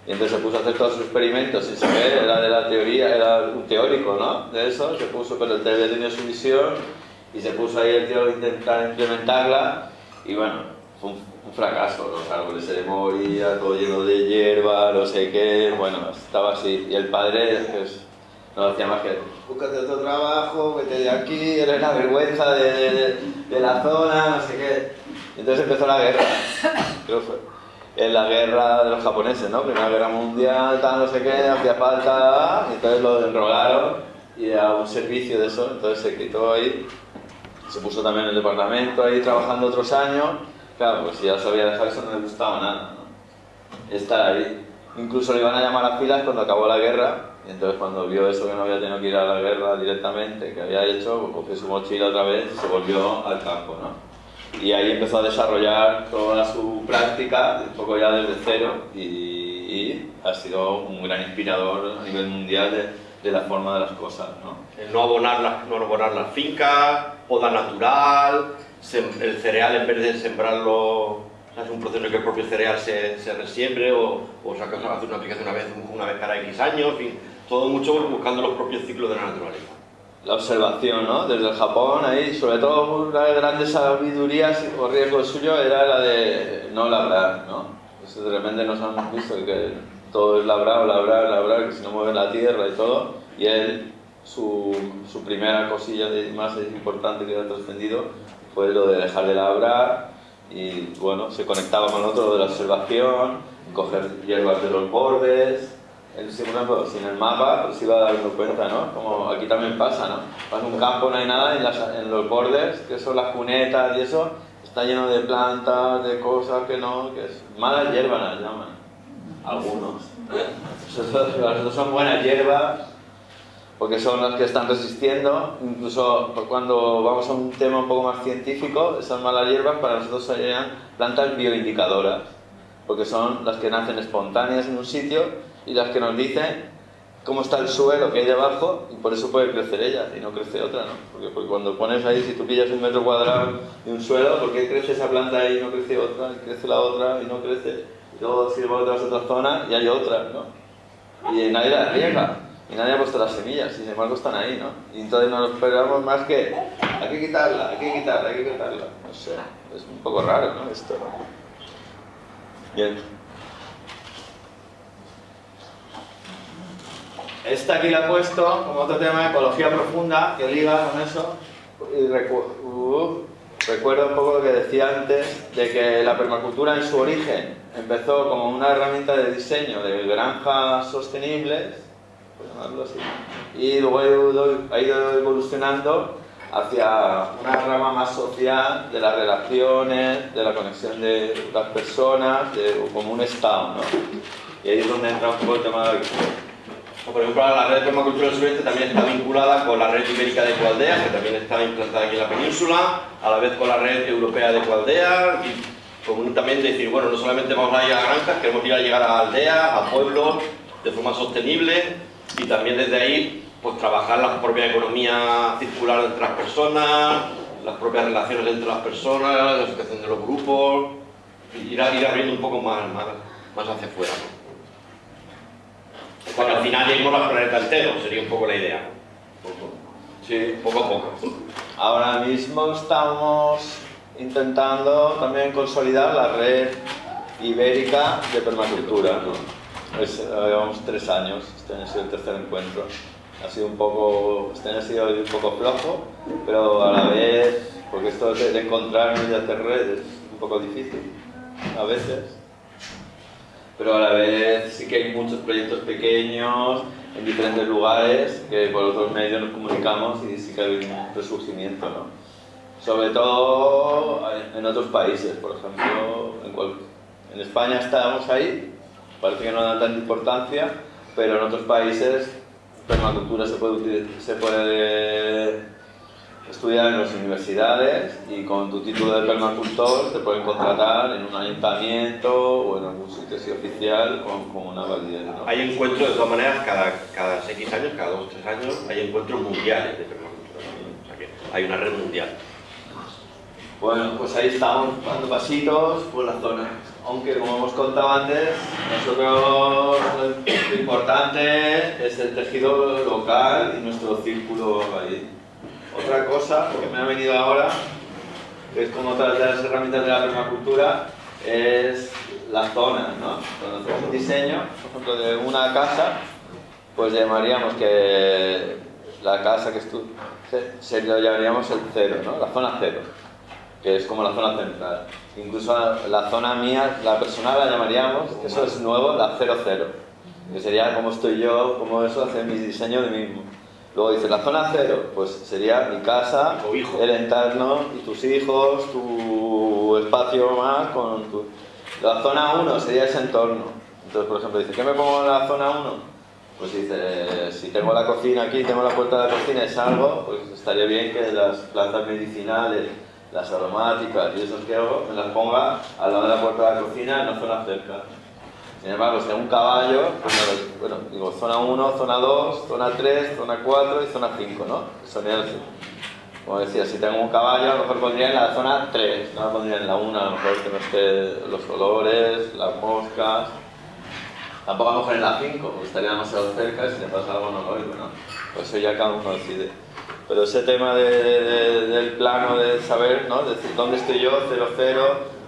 Y entonces se puso a hacer todos sus experimentos sin saber, era de la teoría, era un teórico, ¿no? De eso, se puso, pero el TV tenía su visión y se puso ahí el tío a intentar implementarla y bueno, fue un, un fracaso, los árboles se moría, todo lleno de hierba, no sé qué, bueno, estaba así. Y el padre pues, no hacía más que, búscate otro trabajo, vete de aquí, eres la vergüenza de, de, la zona, no sé qué. Entonces empezó la guerra, creo fue. En la guerra de los japoneses, ¿no? Primera guerra mundial, tal, no sé qué, hacía falta, y entonces lo enrogaron y a un servicio de eso, entonces se quitó ahí, se puso también en el departamento ahí trabajando otros años, Claro, pues si ya sabía dejar eso no le gustaba nada, ¿no? Estar ahí. Incluso le iban a llamar a filas cuando acabó la guerra, y entonces cuando vio eso que no había tenido que ir a la guerra directamente, que había hecho, pues cogió su mochila otra vez y se volvió al campo, ¿no? Y ahí empezó a desarrollar toda su práctica, un poco ya desde cero, y, y ha sido un gran inspirador a nivel mundial de, de la forma de las cosas, ¿no? El no abonar las, no abonar las fincas, poda natural, el cereal en vez de sembrarlo, es un proceso que el propio cereal se, se resiembre o, o se hace una aplicación una vez, una vez cada X años, en fin, todo mucho buscando los propios ciclos de la naturaleza. La observación, ¿no? Desde el Japón, ahí, sobre todo una de las grandes sabidurías o riesgo suyo era la de no labrar, ¿no? Pues de repente nos han visto que todo es labrar, labrar, labrar, que si no mueve la tierra y todo, y él su, su primera cosilla de, más importante que ha trascendido fue lo de dejar de labrar y bueno, se conectaba con otro de la observación, coger hierbas de los bordes, él, sin el mapa pues iba dando cuenta, ¿no? Como aquí también pasa, ¿no? A un campo, no hay nada, en, las, en los bordes, que son las cunetas y eso, está lleno de plantas, de cosas que no, que es malas hierbas las llaman, algunos. Las son buenas hierbas, porque son las que están resistiendo, incluso cuando vamos a un tema un poco más científico, esas malas hierbas para nosotros serían plantas bioindicadoras, porque son las que nacen espontáneas en un sitio y las que nos dicen cómo está el suelo que hay debajo y por eso puede crecer ella y no crece otra, ¿no? Porque, porque, cuando pones ahí, si tú pillas un metro cuadrado de un suelo, ¿por qué crece esa planta ahí y no crece otra? Y crece la otra y no crece. Y luego si vas a otra zona y hay otra, ¿no? Y nadie la riega y nadie ha puesto las semillas, sin embargo están ahí, ¿no? Y entonces nos esperamos más que hay que quitarla, hay que quitarla, hay que quitarla. No sé, es un poco raro, ¿no? Esto, ¿no? Bien. Esta aquí la he puesto como otro tema de ecología profunda que liga con eso. Y recuerdo un poco lo que decía antes, de que la permacultura en su origen empezó como una herramienta de diseño de granjas sostenibles, así, y luego ha ido evolucionando hacia una rama más social de las relaciones, de la conexión de las personas, de, como un estado. ¿no? Y ahí es donde entra un poco el tema de la por ejemplo, la red de permacultura del sureste también está vinculada con la red ibérica de ecoaldeas, que también está implantada aquí en la península, a la vez con la red europea de ecoaldeas, y con también decir, bueno, no solamente vamos a ir a granjas, queremos ir a llegar a aldeas, a pueblos, de forma sostenible, y también desde ahí, pues trabajar la propia economía circular entre las personas, las propias relaciones entre las personas, la situación de los grupos, y ir, abriendo un poco más, más, más hacia afuera. Bueno, al final lleguemos al planeta entero, sería un poco la idea. Sí, poco a poco. Ahora mismo estamos intentando también consolidar la red ibérica de permacultura. ¿no? Llevamos tres años, este año ha sido el tercer encuentro. Ha sido un poco, este año ha sido un poco flojo, pero a la vez, porque esto de encontrar y hacer redes es un poco difícil, a veces pero a la vez sí que hay muchos proyectos pequeños en diferentes lugares que por otros medios nos comunicamos y sí que hay un resurgimiento, ¿no? Sobre todo en otros países, por ejemplo, en, en España estamos ahí, parece que no da tanta importancia, pero en otros países permacultura se puede, se puede estudiar en las universidades y con tu título de permacultor te pueden contratar en un ayuntamiento o en algún sitio así oficial con, con una validez. ¿no? Hay encuentros, de todas maneras, cada, cada X años, cada 2 o 3 años, hay encuentros mundiales de permacultura. O sea que hay una red mundial. Bueno, pues ahí estamos dando pasitos por la zona. Aunque, como hemos contado antes, nosotros lo importante es el tejido local y nuestro círculo ahí. Otra cosa que me ha venido ahora, que es como otra de las herramientas de la permacultura, es las zonas, ¿no? Cuando hacemos un diseño, por ejemplo, de una casa, pues llamaríamos que la casa que estu se, lo llamaríamos el cero, ¿no? La zona cero, que es como la zona central. Incluso la zona mía, la personal la llamaríamos, eso es nuevo, la cero cero, que sería como estoy yo, como eso, hacer mi diseño de mí mismo. Luego dice, la zona cero, pues sería mi casa, el entorno y tus hijos, tu espacio más con tu... La zona 1 sería ese entorno. Entonces, por ejemplo, dice, ¿qué me pongo en la zona 1? Pues dice, si tengo la cocina aquí, tengo la puerta de la cocina y salgo, pues estaría bien que las plantas medicinales, las aromáticas y esos que hago, me las ponga al lado de la puerta de la cocina una zona cerca. Sin embargo, si hay un caballo, pues bueno, digo zona 1, zona 2, zona 3, zona 4 y zona 5, ¿no? Sería así. Como decía, si tengo un caballo, a lo mejor pondría en la zona 3, no la pondría en la 1, a lo mejor que no esté los olores, las moscas. Tampoco a lo mejor en la 5, porque estaría demasiado cerca y si le pasa algo no lo oigo, ¿no? Pues eso ya cada uno decide. Pero ese tema de, del plano de saber, ¿no? Decir, ¿dónde estoy yo? 0, 0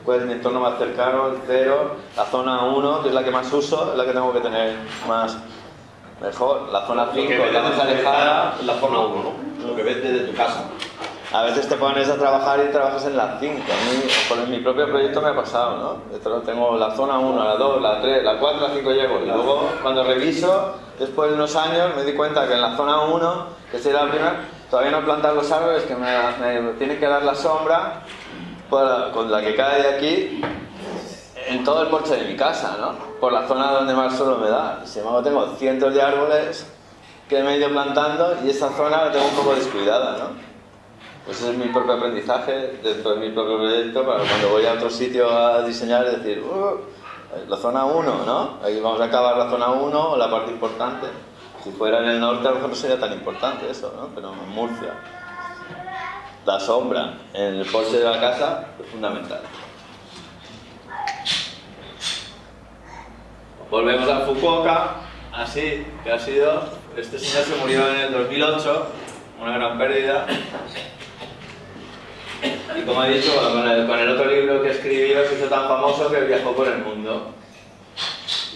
pues mi entorno más cercano, el 0, la zona 1, que es la que más uso, es la que tengo que tener más mejor. La zona Lo 5 que ves la más alejada. la zona 1, ¿no? Lo que ves desde tu casa. A veces te pones a trabajar y trabajas en la 5. A mí, con mi propio proyecto me ha pasado, ¿no? Tengo la zona 1, la 2, la 3, la 4, la 5 llego. Y luego, cuando reviso, después de unos años, me di cuenta que en la zona 1, que sería la primera, todavía no he plantado los árboles, que me, me tiene que dar la sombra por- con la que cae de aquí en todo el porche de mi casa, ¿no? Por la zona donde más solo me da. Sin embargo, tengo cientos de árboles que me he ido plantando y esa zona la tengo un poco descuidada, ¿no? Pues es mi propio aprendizaje dentro de mi propio proyecto para cuando voy a otro sitio a diseñar es decir, "Uh, la zona 1, ¿no? Ahí vamos a acabar la zona 1, la parte importante. Si fuera en el norte a lo mejor no sería tan importante eso, ¿no? Pero en Murcia, la sombra en el porche de la casa es fundamental. Volvemos a Fukuoka, así que ha sido, este señor se murió en el 2008, una gran pérdida. Y como he dicho, bueno, con, el, con el otro libro que escribió se hizo tan famoso que viajó por el mundo.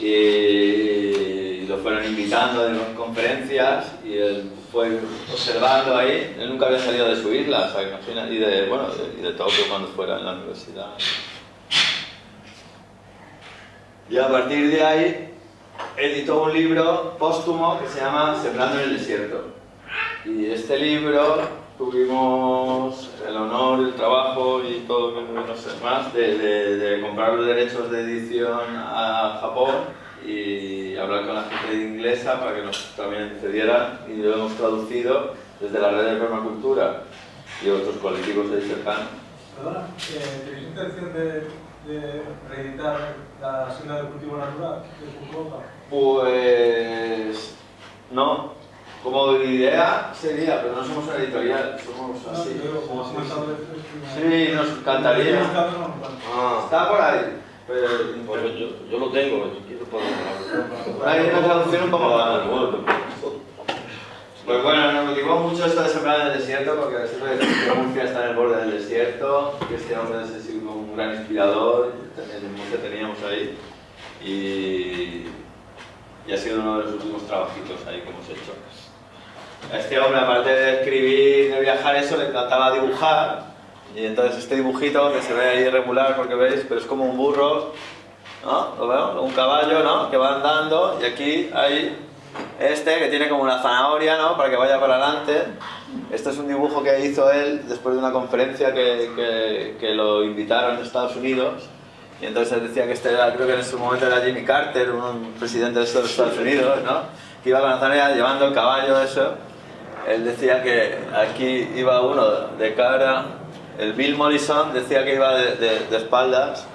Y lo fueron invitando en conferencias y él fue observando ahí. Él nunca había salido de su isla, o sea, imagina, y de, bueno, de, y de Tokio cuando fuera en la universidad. Y a partir de ahí editó un libro póstumo que se llama Sembrando en el desierto. Y este libro tuvimos el honor, el trabajo y todo, no sé más, de, de- de comprar los derechos de edición a Japón y hablar con la gente inglesa para que nos también cedieran y lo hemos traducido desde la red de permacultura y otros colectivos ahí cercanos. Perdona, eh, ¿tenéis intención de, de reeditar la senda del cultivo natural de Fukuoka? Pues no, como idea sería, pero no somos una editorial, somos así. Sí, nos encantaría. Ah, Está por ahí, pero pues yo, yo lo tengo, si quieres podemos por ahí hay una traducción un poco más. Pues bueno, nos motivó mucho esto de sembrar en el desierto, porque siempre decimos que Murcia está en el borde del desierto, que este hombre es así como un gran inspirador, también en Murcia teníamos ahí, y, y ha sido uno de los últimos trabajitos ahí que hemos hecho. A este hombre, aparte de escribir, de viajar, eso, le encantaba dibujar, y entonces este dibujito que se ve ahí irregular, porque veis, pero es como un burro, ¿no? ¿Lo veo? Un caballo, ¿no? Que va andando, y aquí hay este que tiene como una zanahoria, ¿no? Para que vaya para adelante. Este es un dibujo que hizo él después de una conferencia que, que, que lo invitaron en Estados Unidos. Y entonces decía que este era, creo que en su momento era Jimmy Carter, un presidente de Estados Unidos, ¿no? Que iba con la zanahoria llevando el caballo, eso. Él decía que aquí iba uno de cara, el Bill Morrison decía que iba de, espaldas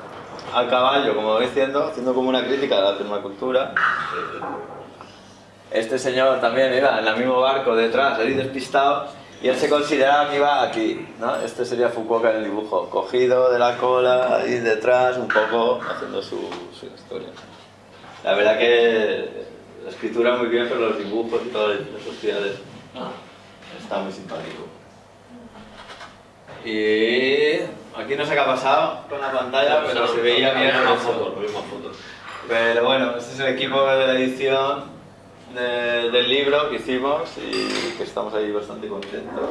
al caballo, como diciendo, haciendo como una crítica a la permacultura. Este señor también iba en el mismo barco detrás, ahí despistado, y él se consideraba que iba aquí, ¿no? Este sería Fukuoka en el dibujo, cogido de la cola, ahí detrás, un poco haciendo su, su historia. La verdad que la escritura muy bien, pero los dibujos y todas las sociedades está muy simpático. Y aquí no sé qué ha pasado con la pantalla, pero se veía bien. Más fotos, fotos. Pero bueno, este es el equipo de la edición de- del libro que hicimos y que estamos ahí bastante contentos.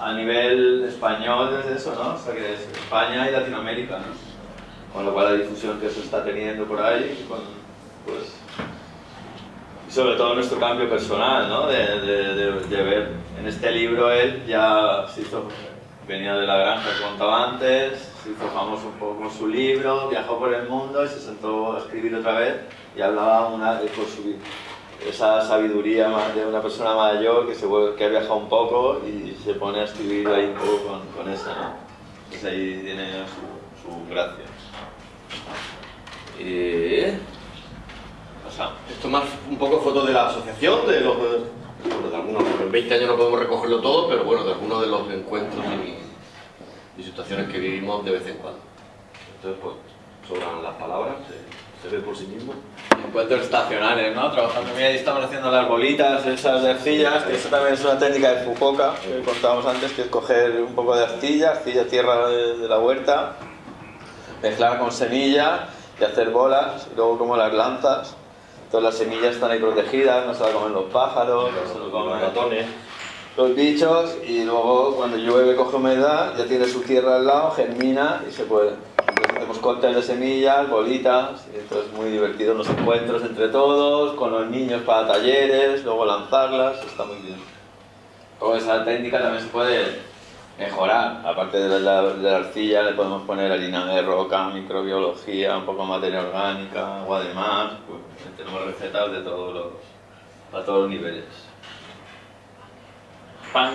A nivel español es eso, ¿no? O sea que es España y Latinoamérica, ¿no? Con lo cual la difusión que eso está teniendo por ahí, con, pues, sobre todo nuestro cambio personal, ¿no? De, de- de- de ver en este libro él ya se hizo, venía de la granja contaba antes, se hizo famoso un poco con su libro, viajó por el mundo y se sentó a escribir otra vez y hablaba una, con su, esa sabiduría más de una persona mayor que, se que ha viajado un poco y se pone a escribir ahí un poco con, con esa, ¿no? Entonces ahí tiene su, su gracia. Y... pasamos. Esto más un poco fotos de la asociación, de los. bueno, de algunos, en 20 años no podemos recogerlo todo, pero bueno, de algunos de los encuentros y, y situaciones que vivimos de vez en cuando. Entonces, pues, sobran las palabras, se, se ve por sí mismo. Encuentros estacionales, ¿no? Trabajando. Mira, ahí estamos haciendo las bolitas, esas de arcillas, que eso también es una técnica de Fukuoka, que contábamos antes, que es coger un poco de arcilla, arcilla tierra de, de la huerta, mezclar con semilla y hacer bolas, y luego como las lanzas, Todas las semillas están ahí protegidas, no se las comen los pájaros, no se lo comen Los ratones. los bichos y luego cuando llueve coge humedad, ya tiene su tierra al lado, germina y se puede. Entonces hacemos cóctel de semillas, bolitas, y entonces es muy divertido los encuentros entre todos, con los niños para talleres, luego lanzarlas, está muy bien. Luego esa técnica también se puede mejorar, aparte de la, de la arcilla le podemos poner harina de roca, microbiología, un poco materia orgánica, agua de mar, pues, tenemos recetas de todos los, a todos los niveles. Pan.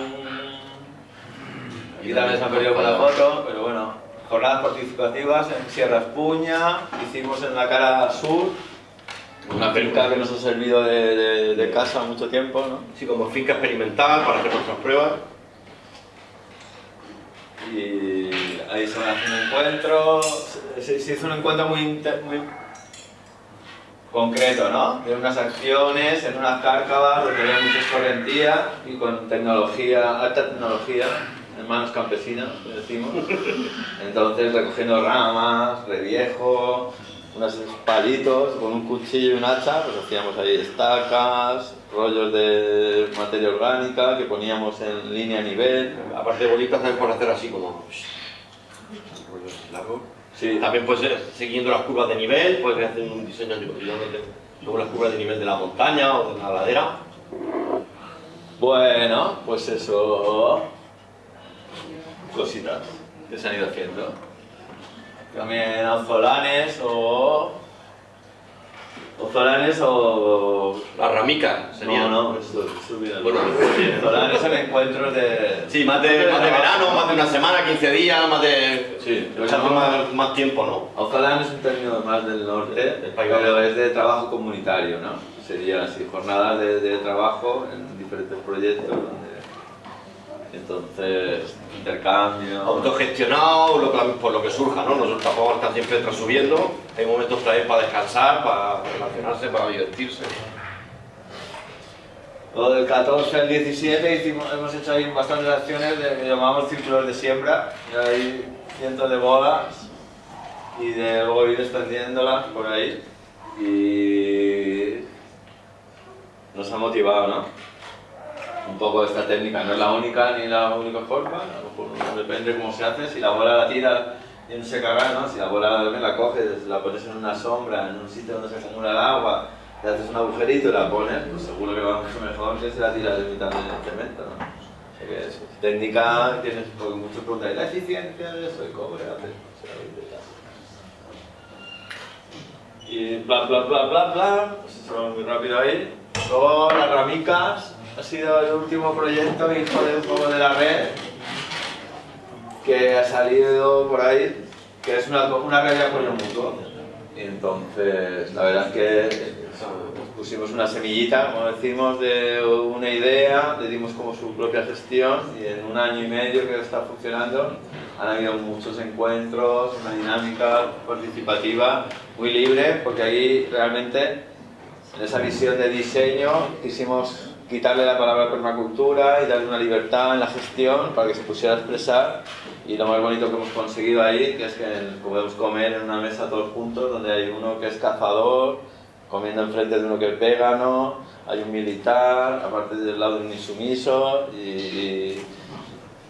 Aquí también se han perdido con la foto, pero bueno, jornadas participativas en Sierra Espuña, hicimos en la cara sur, una finca que nos ha servido de, de- de casa mucho tiempo, ¿no? Sí, como finca experimental para hacer nuestras pruebas. Y ahí se van haciendo encuentros, se, se hizo un encuentro muy, inte- muy concreto, ¿no? De unas acciones en unas cárcavas donde había mucha escorrentía y con tecnología, alta tecnología, en manos campesinas, decimos. Entonces recogiendo ramas, reviejo, unos palitos, con un cuchillo y un hacha, pues hacíamos ahí estacas, rollos de materia orgánica que poníamos en línea a nivel. Aparte de bolitas, también puedes hacer así como. Sí, También ser siguiendo las curvas de nivel, puedes hacer un diseño sobre las curvas de nivel de la montaña o de la ladera. Bueno, pues eso. Cositas que se han ido haciendo. También ozolanes o. Ozolanes o. Las ramicas serían. No, no, eso, eso Bueno, pues sí. Son encuentros de. Sí, más de, más de verano, más de una semana, 15 días, más de. Sí, echamos más, más tiempo, ¿no? Ozolán es un término más del norte, Del País pero es de trabajo comunitario, ¿no? Serían así, jornadas de, de trabajo en diferentes proyectos donde entonces intercambio. Autogestionado, lo que- por lo que surja, ¿no? Nosotros tampoco están siempre tras subiendo. Hay momentos también para descansar, para relacionarse, para divertirse. Lo del 14 al 17 hicimos, hemos hecho ahí bastantes acciones de, que llamamos círculos de siembra, y hay cientos de bodas y de luego ir extendiéndolas por ahí y nos ha motivado, ¿no? Un poco esta técnica, no es la única ni la única forma, a lo mejor depende cómo se hace, si la bola la tira y no se caga, ¿no? Si la bola la coges, la pones en una sombra, en un sitio donde se acumula el agua, le haces un agujerito y la pones, pues seguro que va mucho mejor que si la tiras de mitad del cemento, ¿no? Que es técnica, tienes porque muchos preguntan, ¿y la eficiencia de eso? ¿Y cobre? hace? O sea, intentas. Y bla bla bla bla bla, pues eso va muy rápido ahí. Luego las ramicas, ha sido el último proyecto hijo de un poco de la red, que ha salido por ahí, que es una, una red de apoyo mutuo. Y entonces, la verdad es que pusimos una semillita, como decimos, de una idea, le dimos como su propia gestión y en un año y medio que está funcionando han habido muchos encuentros, una dinámica participativa muy libre, porque ahí realmente en esa visión de diseño quisimos quitarle la palabra permacultura y darle una libertad en la gestión para que se pusiera a expresar. Y lo más bonito que hemos conseguido ahí que es que podemos comer en una mesa todos juntos donde hay uno que es cazador comiendo enfrente de uno que es vegano hay un militar aparte del lado de un insumiso y, y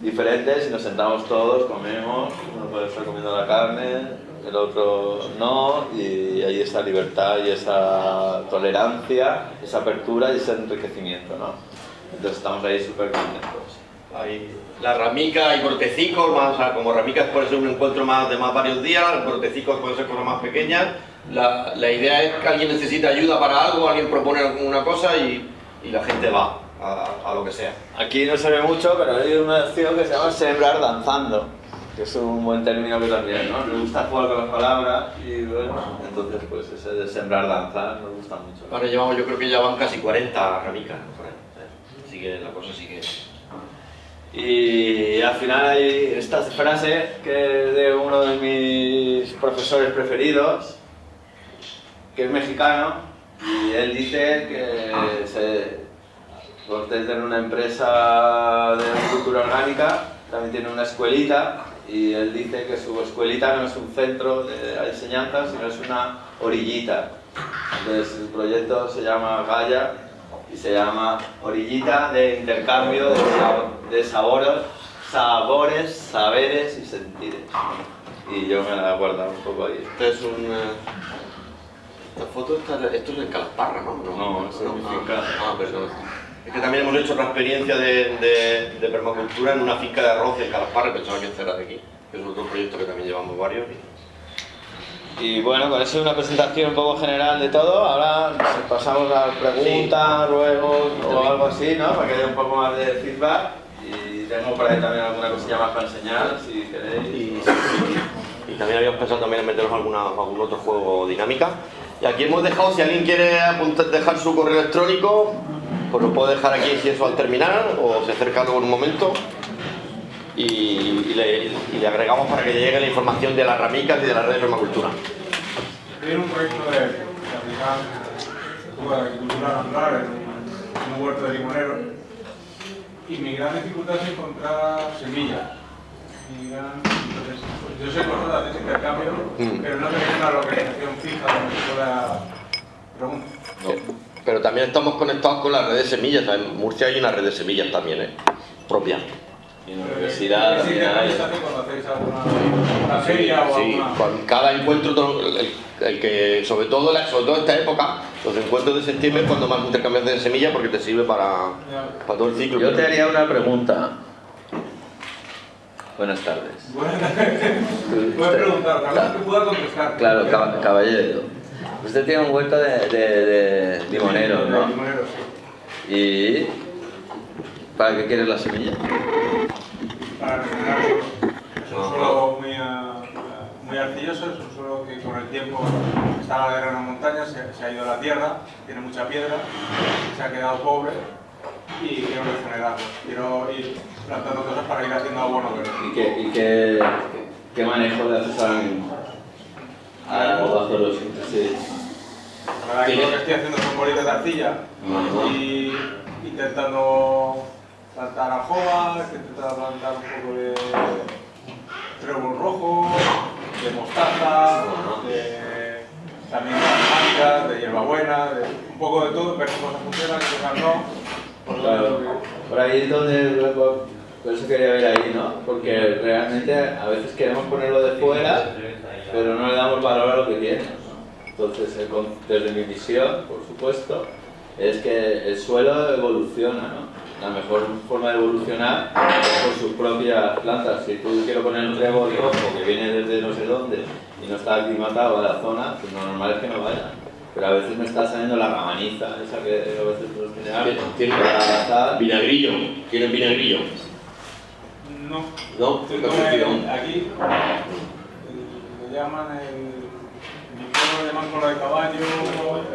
diferentes y nos sentamos todos, comemos, uno puede estar comiendo la carne, el otro no, y ahí esa libertad y esa tolerancia, esa apertura y ese enriquecimiento, ¿no? Entonces estamos ahí súper contentos. Hay la ramica y cortecicos, más, o sea, como ramicas puede ser un encuentro más de más varios días, cortecicos pueden ser cosas más pequeñas. La, la idea es que alguien necesita ayuda para algo, alguien propone alguna cosa y, y la gente va a, a lo que sea. Aquí no se ve mucho, pero hay una acción que se llama sembrar danzando, que es un buen término que también, ¿no? Nos gusta jugar con las palabras y bueno, entonces pues ese de sembrar danzar nos gusta mucho. Ahora llevamos, yo creo que ya van casi 40 ramicas, por ahí. Así que la cosa sigue. Y al final hay esta frase que es de uno de mis profesores preferidos, que es mexicano, y él dice que se, Cortés tiene una empresa de agricultura orgánica, también tiene una escuelita, y él dice que su escuelita no es un centro de enseñanza, sino es una orillita. Entonces el proyecto se llama Gaia y se llama Orillita de intercambio de, sab- de sabores, sabores, saberes y sentires. Y yo me la he guardado un poco ahí. Este es un... eh, Esta foto, está- esto es en Calasparra, ¿no? No, ah. Ah, perdón. Es que también hemos hecho otra experiencia de, de, de permacultura en una finca de arroz en Calasparra, pensaba que esta era de aquí, que es otro proyecto que también llevamos varios. Y bueno, con eso es una presentación un poco general de todo. Ahora pasamos a preguntas, ruegos o algo así, ¿no? Para que haya un poco más de feedback. Y tengo por ahí también alguna cosilla más para enseñar, si queréis. Y, y también habíamos pensado también en meternos alguna, algún otro juego dinámica. Y aquí hemos dejado, si alguien quiere apuntar, dejar su correo electrónico, pues lo puede dejar aquí si eso al terminar, o se acerca luego en un momento. Y, y le, y le agregamos para que le llegue la información de las ramicas y de la red de permacultura. Tiene un proyecto de, aplicar agricultura natural en un, huerto de limoneros y mi gran dificultad es encontrar semillas. Mi gran- entonces, pues yo sé cosas de hacer intercambio, Mm. pero no tengo una localización fija donde se pueda preguntar. Pero también estamos conectados con la red de semillas. En Murcia hay una red de semillas también, ¿eh? propia. Y en la universidad Sí, también hay. Sí, alguna... con cada encuentro, todo- el, el que, sobre todo, la- sobre todo esta época, los encuentros de septiembre es cuando más intercambias de semillas porque te sirve para, para todo el ciclo. Yo te haría una pregunta. Buenas tardes. Bueno, puedes preguntar, tal vez que pueda contestar. Claro, cab- caballero. Usted tiene un huerto de, de, De ¿no? sí. ¿Y para qué quieres la semilla? para regenerar Es un suelo muy, ah, muy arcilloso, es un suelo que con el tiempo está a la ladera de una montaña, se, se ha ido a la tierra, tiene mucha piedra, se ha quedado pobre y quiero regenerarlo. Quiero ir plantando cosas para ir haciendo abono. ¿Y qué, y qué, qué manejo le haces a, a bajo los verdad que lo que estoy haciendo son bolitas de arcilla Ajá. y intentando plantar ajoas, intentando plantar un poco de trébol rojo, de mostaza, de, también de aromáticas, de hierbabuena, de un poco de todo, ver qué cosas funcionan, qué cosas no. Claro. Por ahí es donde, por eso quería ver ahí, ¿no? Porque realmente a veces queremos ponerlo de fuera, pero no le damos valor a lo que tiene. ¿no? Entonces, el desde mi visión, por supuesto, es que el suelo evoluciona, ¿no? La mejor forma de evolucionar es por sus propias plantas. Si tú quieres poner un trébol rojo que viene desde no sé dónde y no está aclimatado a la zona, pues lo normal es que no vaya. Pero a veces me está saliendo la ramaniza, esa que a veces nos tiene. Tiene para adaptar. vinagrillo. ¿Tienen vinagrillo? No. No, Estoy ¿qué con has el- decidido? aquí le llaman el. En mi pueblo le llaman cola de caballo,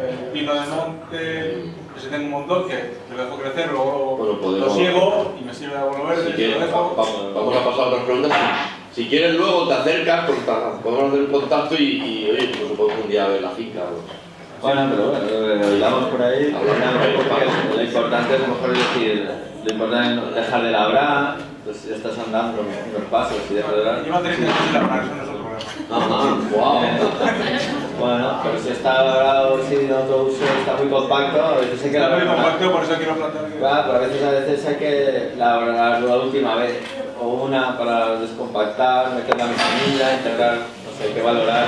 el pino de monte. Ese tengo un montón que lo dejo crecer, luego Bueno, podemos- lo siego y me sirve de abono verde. Si lo dejo. va- vamos, vamos a pasar a otras preguntas. Si si quieres luego te acercas, pues, podemos hacer un contacto y, y oye, pues podemos un día ver la finca. o- Bueno, pero bueno, por ahí. Hablamos Lo importante es a lo mejor decir, lo importante es dejar de labrar, pues ya estás andando unos pasos y dejas de labrar. Lleva 30 años sin labrar, eso no Ajá, wow. Bueno, pero si está labrado sin autouso, está muy compacto, a veces hay que Está muy labrar. compacto, por eso quiero plantar. que- Claro, pero a veces, a veces hay que labrarlo la última vez, o una para descompactar, meter la semilla, integrar, no sé, hay que valorar.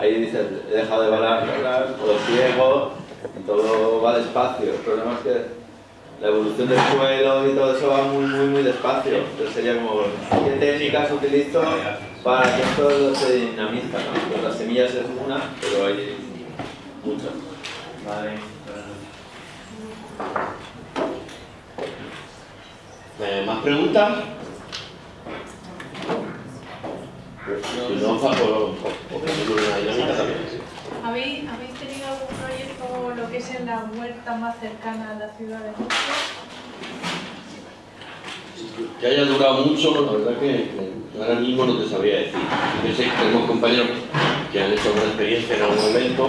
Ahí dices, he dejado de valorar, todo ciego, todo va despacio. El problema es que la evolución del suelo y todo eso va muy, muy, muy despacio. Entonces sería como, ¿qué técnicas utilizo para que esto se dinamiza? ¿no? Pues las semillas es una, pero hay muchas. Vale. Eh, ¿Más preguntas? Si no, una dinámica también. ¿Habéis, ¿Habéis tenido algún proyecto lo que es en la huerta más cercana a la ciudad de Murcia? Que haya durado mucho, la verdad que, ahora mismo no te sabría decir. Yo sé que tenemos compañeros que han hecho una experiencia en algún momento,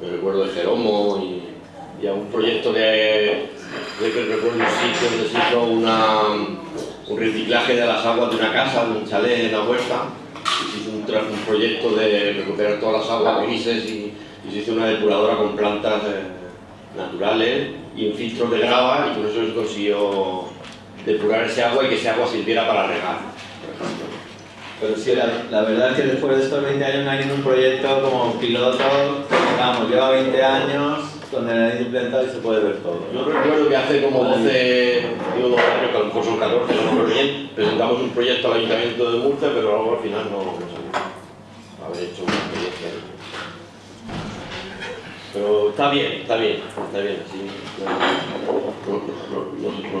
me, me recuerdo de Jeromo y, y un proyecto de, de que recuerdo un sitio donde se hizo una, un reciclaje de las aguas de una casa, de un chalet en la huerta, un, un proyecto de recuperar todas las aguas grises y, y se hizo una depuradora con plantas eh, naturales y un filtro de grava y por eso se consiguió depurar ese agua y que ese agua sirviera para regar. por ejemplo. Pero sí, la, la verdad es que después de estos 20 años no hay ningún proyecto como piloto, vamos, lleva 20 años donde la han implementado y se puede ver todo. Yo recuerdo que hace como 12, digo 12 años, que a lo mejor son 14, no me acuerdo bien, presentamos un proyecto al Ayuntamiento de Murcia, pero luego al final no, no salió. Haber hecho una experiencia. Pero está bien, está bien, está bien, sí.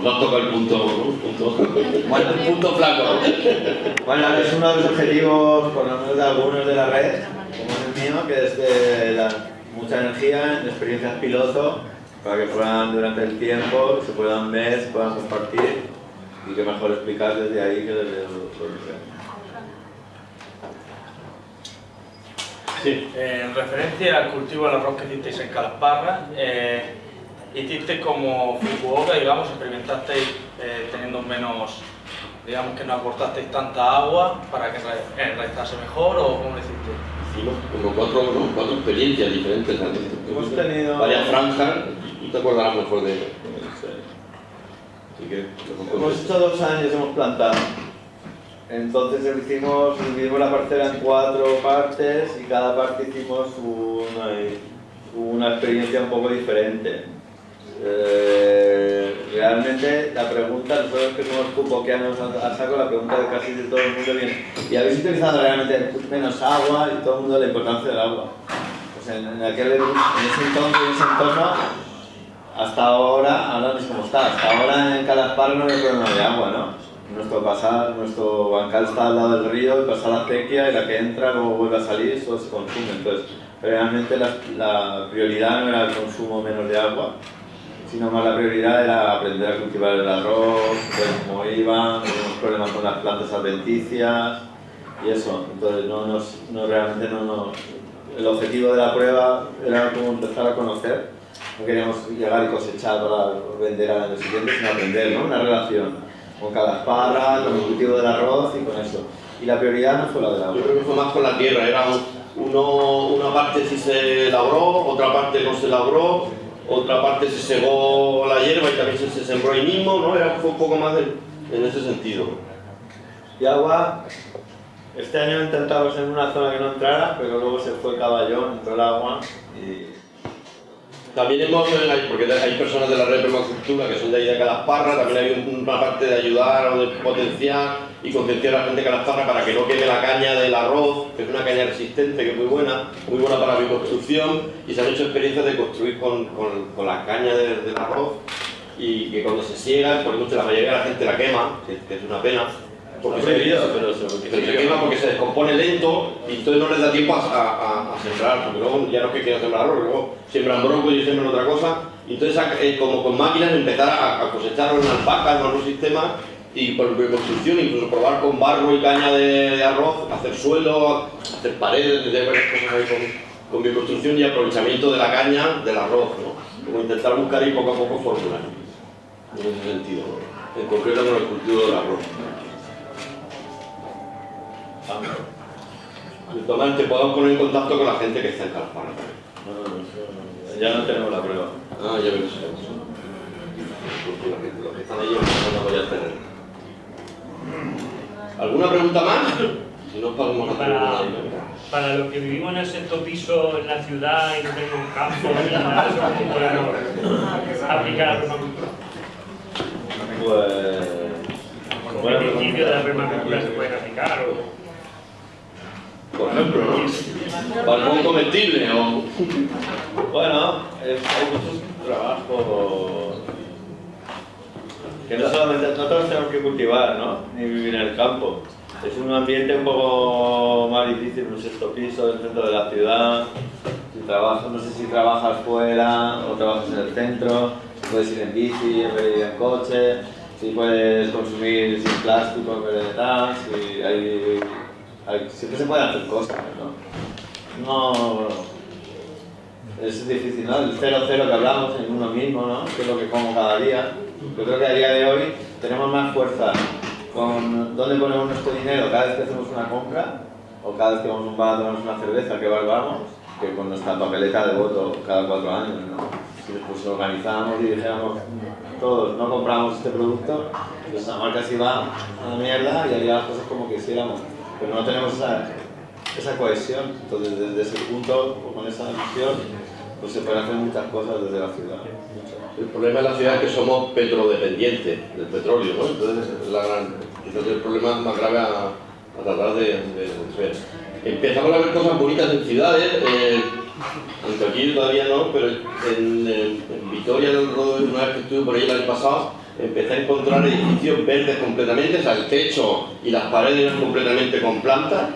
Nos, has tocado el punto, ¿no? punto, el punto flaco. Bueno, es uno de los objetivos, por lo menos de algunos de la red, como el mío, que es de la- mucha energía en experiencias piloto, para que puedan durante el tiempo, se puedan ver, se puedan compartir y que mejor explicar desde ahí que desde el Sí. Eh, en referencia al cultivo del arroz que hicisteis en Calasparra, eh, hicisteis como Fukuoka, digamos, experimentasteis eh, teniendo menos, digamos que no aportasteis tanta agua para que enra- enraizase mejor o cómo lo? Hicimos como cuatro, ¿no? cuatro experiencias diferentes. Hemos tenido- varias franjas, tú te acordarás mejor de mejor Hemos hecho dos años, hemos plantado. Entonces hicimos, dividimos la parcela en cuatro partes y cada parte hicimos una, una experiencia un poco diferente. Eh, realmente la pregunta, nosotros que somos cupoquianos a saco, la pregunta de casi de todo el mundo viene ¿y habéis utilizado realmente menos agua? Y todo el mundo la importancia del agua. Pues en, en aquel, en ese entonces, en ese entorno, hasta ahora, ahora no es como está, hasta ahora en Calaspar no hay problema de agua, ¿no? Nuestro, pasar, nuestro bancal está al lado del río pasa la acequia y la que entra luego vuelve a salir, eso se consume. Entonces, realmente la, la prioridad no era el consumo menos de agua, sino más la prioridad era aprender a cultivar el arroz, ver cómo iban, teníamos problemas con las plantas adventicias y eso. Entonces, no, nos, no realmente no nos... El objetivo de la prueba era como empezar a conocer no queríamos llegar y cosechar para vender al año siguiente, sino aprender, ¿no? Una relación con cada esparra, con el cultivo del arroz y con eso. Y la prioridad no fue la del agua. Yo creo que fue más con la tierra, era un- uno, una parte sí se labró, otra parte no se labró, otra parte se segó la hierba y también se, se sembró ahí mismo, ¿no? Era fue un poco más de- en ese sentido. Y agua, este año intentamos en una zona que no entrara, pero luego se fue caballón, entró el agua y... También hemos, hay- porque hay personas de la red de permacultura que son de ahí de Calasparra, también hay una parte de ayudar o de potenciar y concienciar a la gente de Calasparra para que no queme la caña del arroz, que es una caña resistente, que es muy buena, muy buena para la bioconstrucción, y se han hecho experiencias de construir con, con, con la caña de- del arroz y que cuando se ciega, por ejemplo, la mayoría de la gente la quema, que, que es una pena, porque se, pero pero se quema porque se descompone lento y entonces no les da tiempo a, a- a sembrar, porque luego ya no es que quieran sembrar arroz, luego siembran brócoli y siembran otra cosa, entonces eh, como con máquinas empezar a, cosechar en alpacas, en otros sistemas, y por construcción, incluso probar con barro y caña de, de arroz, hacer suelo, hacer paredes, hacer varias cosas ahí con, con bioconstrucción y aprovechamiento de la caña del arroz, ¿no? Como intentar buscar ahí poco a poco fórmulas, en ese sentido, ¿no? en concreto con el cultivo del arroz. De todas maneras, te podemos poner en contacto con la gente que está en también. Ya no tenemos la prueba. Ah, ya. Porque gente- Los que están ahí empezando a apoyar el terreno. ¿Alguna pregunta más? Si no, podemos Para, para los que vivimos en el sexto piso en la ciudad y no tenemos campo ni nada, eso ¿cómo podemos aplicar la permacultura? Pues... ¿Qué principios de la permacultura se pueden aplicar? O... Por ejemplo, ¿no? Balcón comestible o... Bueno, es- hay muchos trabajos no solamente tenemos que cultivar, ¿no? Ni vivir en el campo. Es un ambiente un poco más difícil, un sexto piso del centro de la ciudad. Si trabajas, no sé si trabajas fuera o trabajas en el centro, si puedes ir en bici en ir en coche, si puedes consumir sin plástico en vez siempre se pueden hacer cosas, ¿no? No, es difícil, ¿no? El 0-0 que hablamos en uno mismo, ¿no? Que es lo que como cada día. Yo creo que a día de hoy tenemos más fuerza con dónde ponemos nuestro dinero cada vez que hacemos una compra o cada vez que vamos a un bar a una cerveza, ¿qué bar vamos? Que con nuestra papeleta de voto cada cuatro años. Si después organizamos y dijéramos todos, no compramos este producto, pues la marca se va a la mierda y haría las cosas como quisiéramos. Pero no tenemos esa, esa cohesión, entonces desde ese punto, con esa visión, pues se pueden hacer muchas cosas desde la ciudad. El problema de la ciudad es que somos petrodependientes del petróleo, ¿no? Entonces es la el problema más grave a, tratar de, resolver. Empezamos a ver cosas bonitas en ciudades, eh, aunque aquí todavía no, pero en, en- en Vitoria del Rodo, una vez que estuve por ahí el año pasado, empecé a encontrar edificios verdes completamente, o sea, el techo y las paredes completamente con plantas,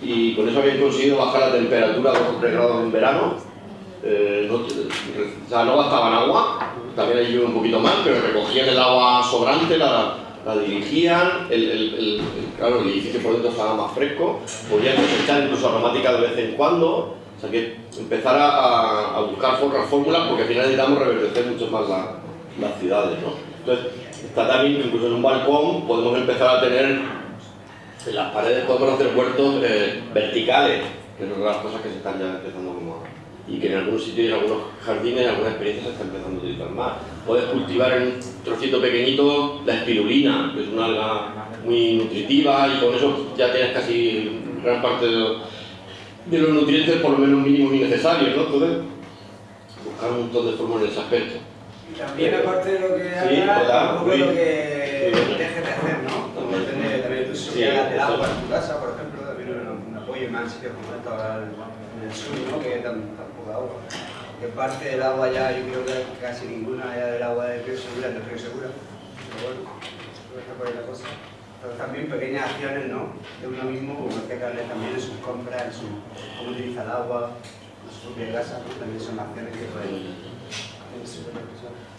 y con eso habían conseguido bajar la temperatura a 2 o 3 grados en verano. Eh, no, o sea, no gastaban agua, también hay un poquito más, pero recogían el agua sobrante, la, la dirigían, el, el- el- claro, el edificio por dentro estaba más fresco, podían cosechar incluso aromática de vez en cuando, o sea que empezar a, a- buscar otras fórmulas porque al final necesitamos reverdecer mucho más la- las ciudades, ¿no? Entonces, está también incluso en un balcón podemos empezar a tener en las paredes podemos hacer huertos eh, verticales, que de las cosas que se están ya empezando como a- y que en algunos sitios y en algunos jardines, en algunas experiencias se está empezando a utilizar más. Puedes cultivar en un trocito pequeñito la espirulina, que es una alga muy nutritiva y con eso ya tienes casi gran parte de los, de los nutrientes por lo menos mínimos y necesarios, ¿no? Entonces, buscar un montón de formas en ese aspecto. Y también aparte de lo que Sí, hagas, hola, un poco lo que Sí. dejes de hacer, ¿no? Como depende también tu Sí, seguridad del agua en tu casa, por ejemplo, también un, apoyo más sitios como esto en, el sur, ¿no? Que hay tan, tan poca agua. Que parte del agua ya, yo creo que casi ninguna ya del agua de Río Segura, de Río Segura. Pero bueno, que está por ahí la cosa. Pero también pequeñas acciones, ¿no? De uno mismo, como hay que darle también en sus compras, en su, cómo utiliza el agua, en su propia casa, ¿no? También son acciones que pueden...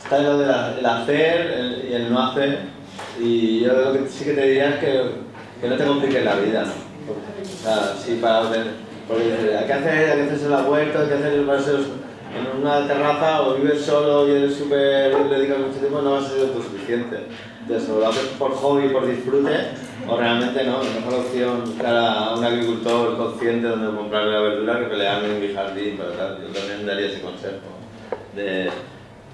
Está lo del el hacer el- y el no hacer. Y yo lo que sí que te diría es que, que no te compliques la vida, ¿no? O sea, sí, para Porque hay que hacer, hay que hacerse la huerta, hay que hacer paseos en una terraza o vives solo y eres súper, le dedicas mucho tiempo, no vas a ser autosuficiente. Entonces, o lo haces por hobby, por disfrute, o realmente no. La mejor opción cara a un agricultor consciente donde comprarle la verdura que pelearme en mi jardín, pero tal. Yo también daría ese consejo. De,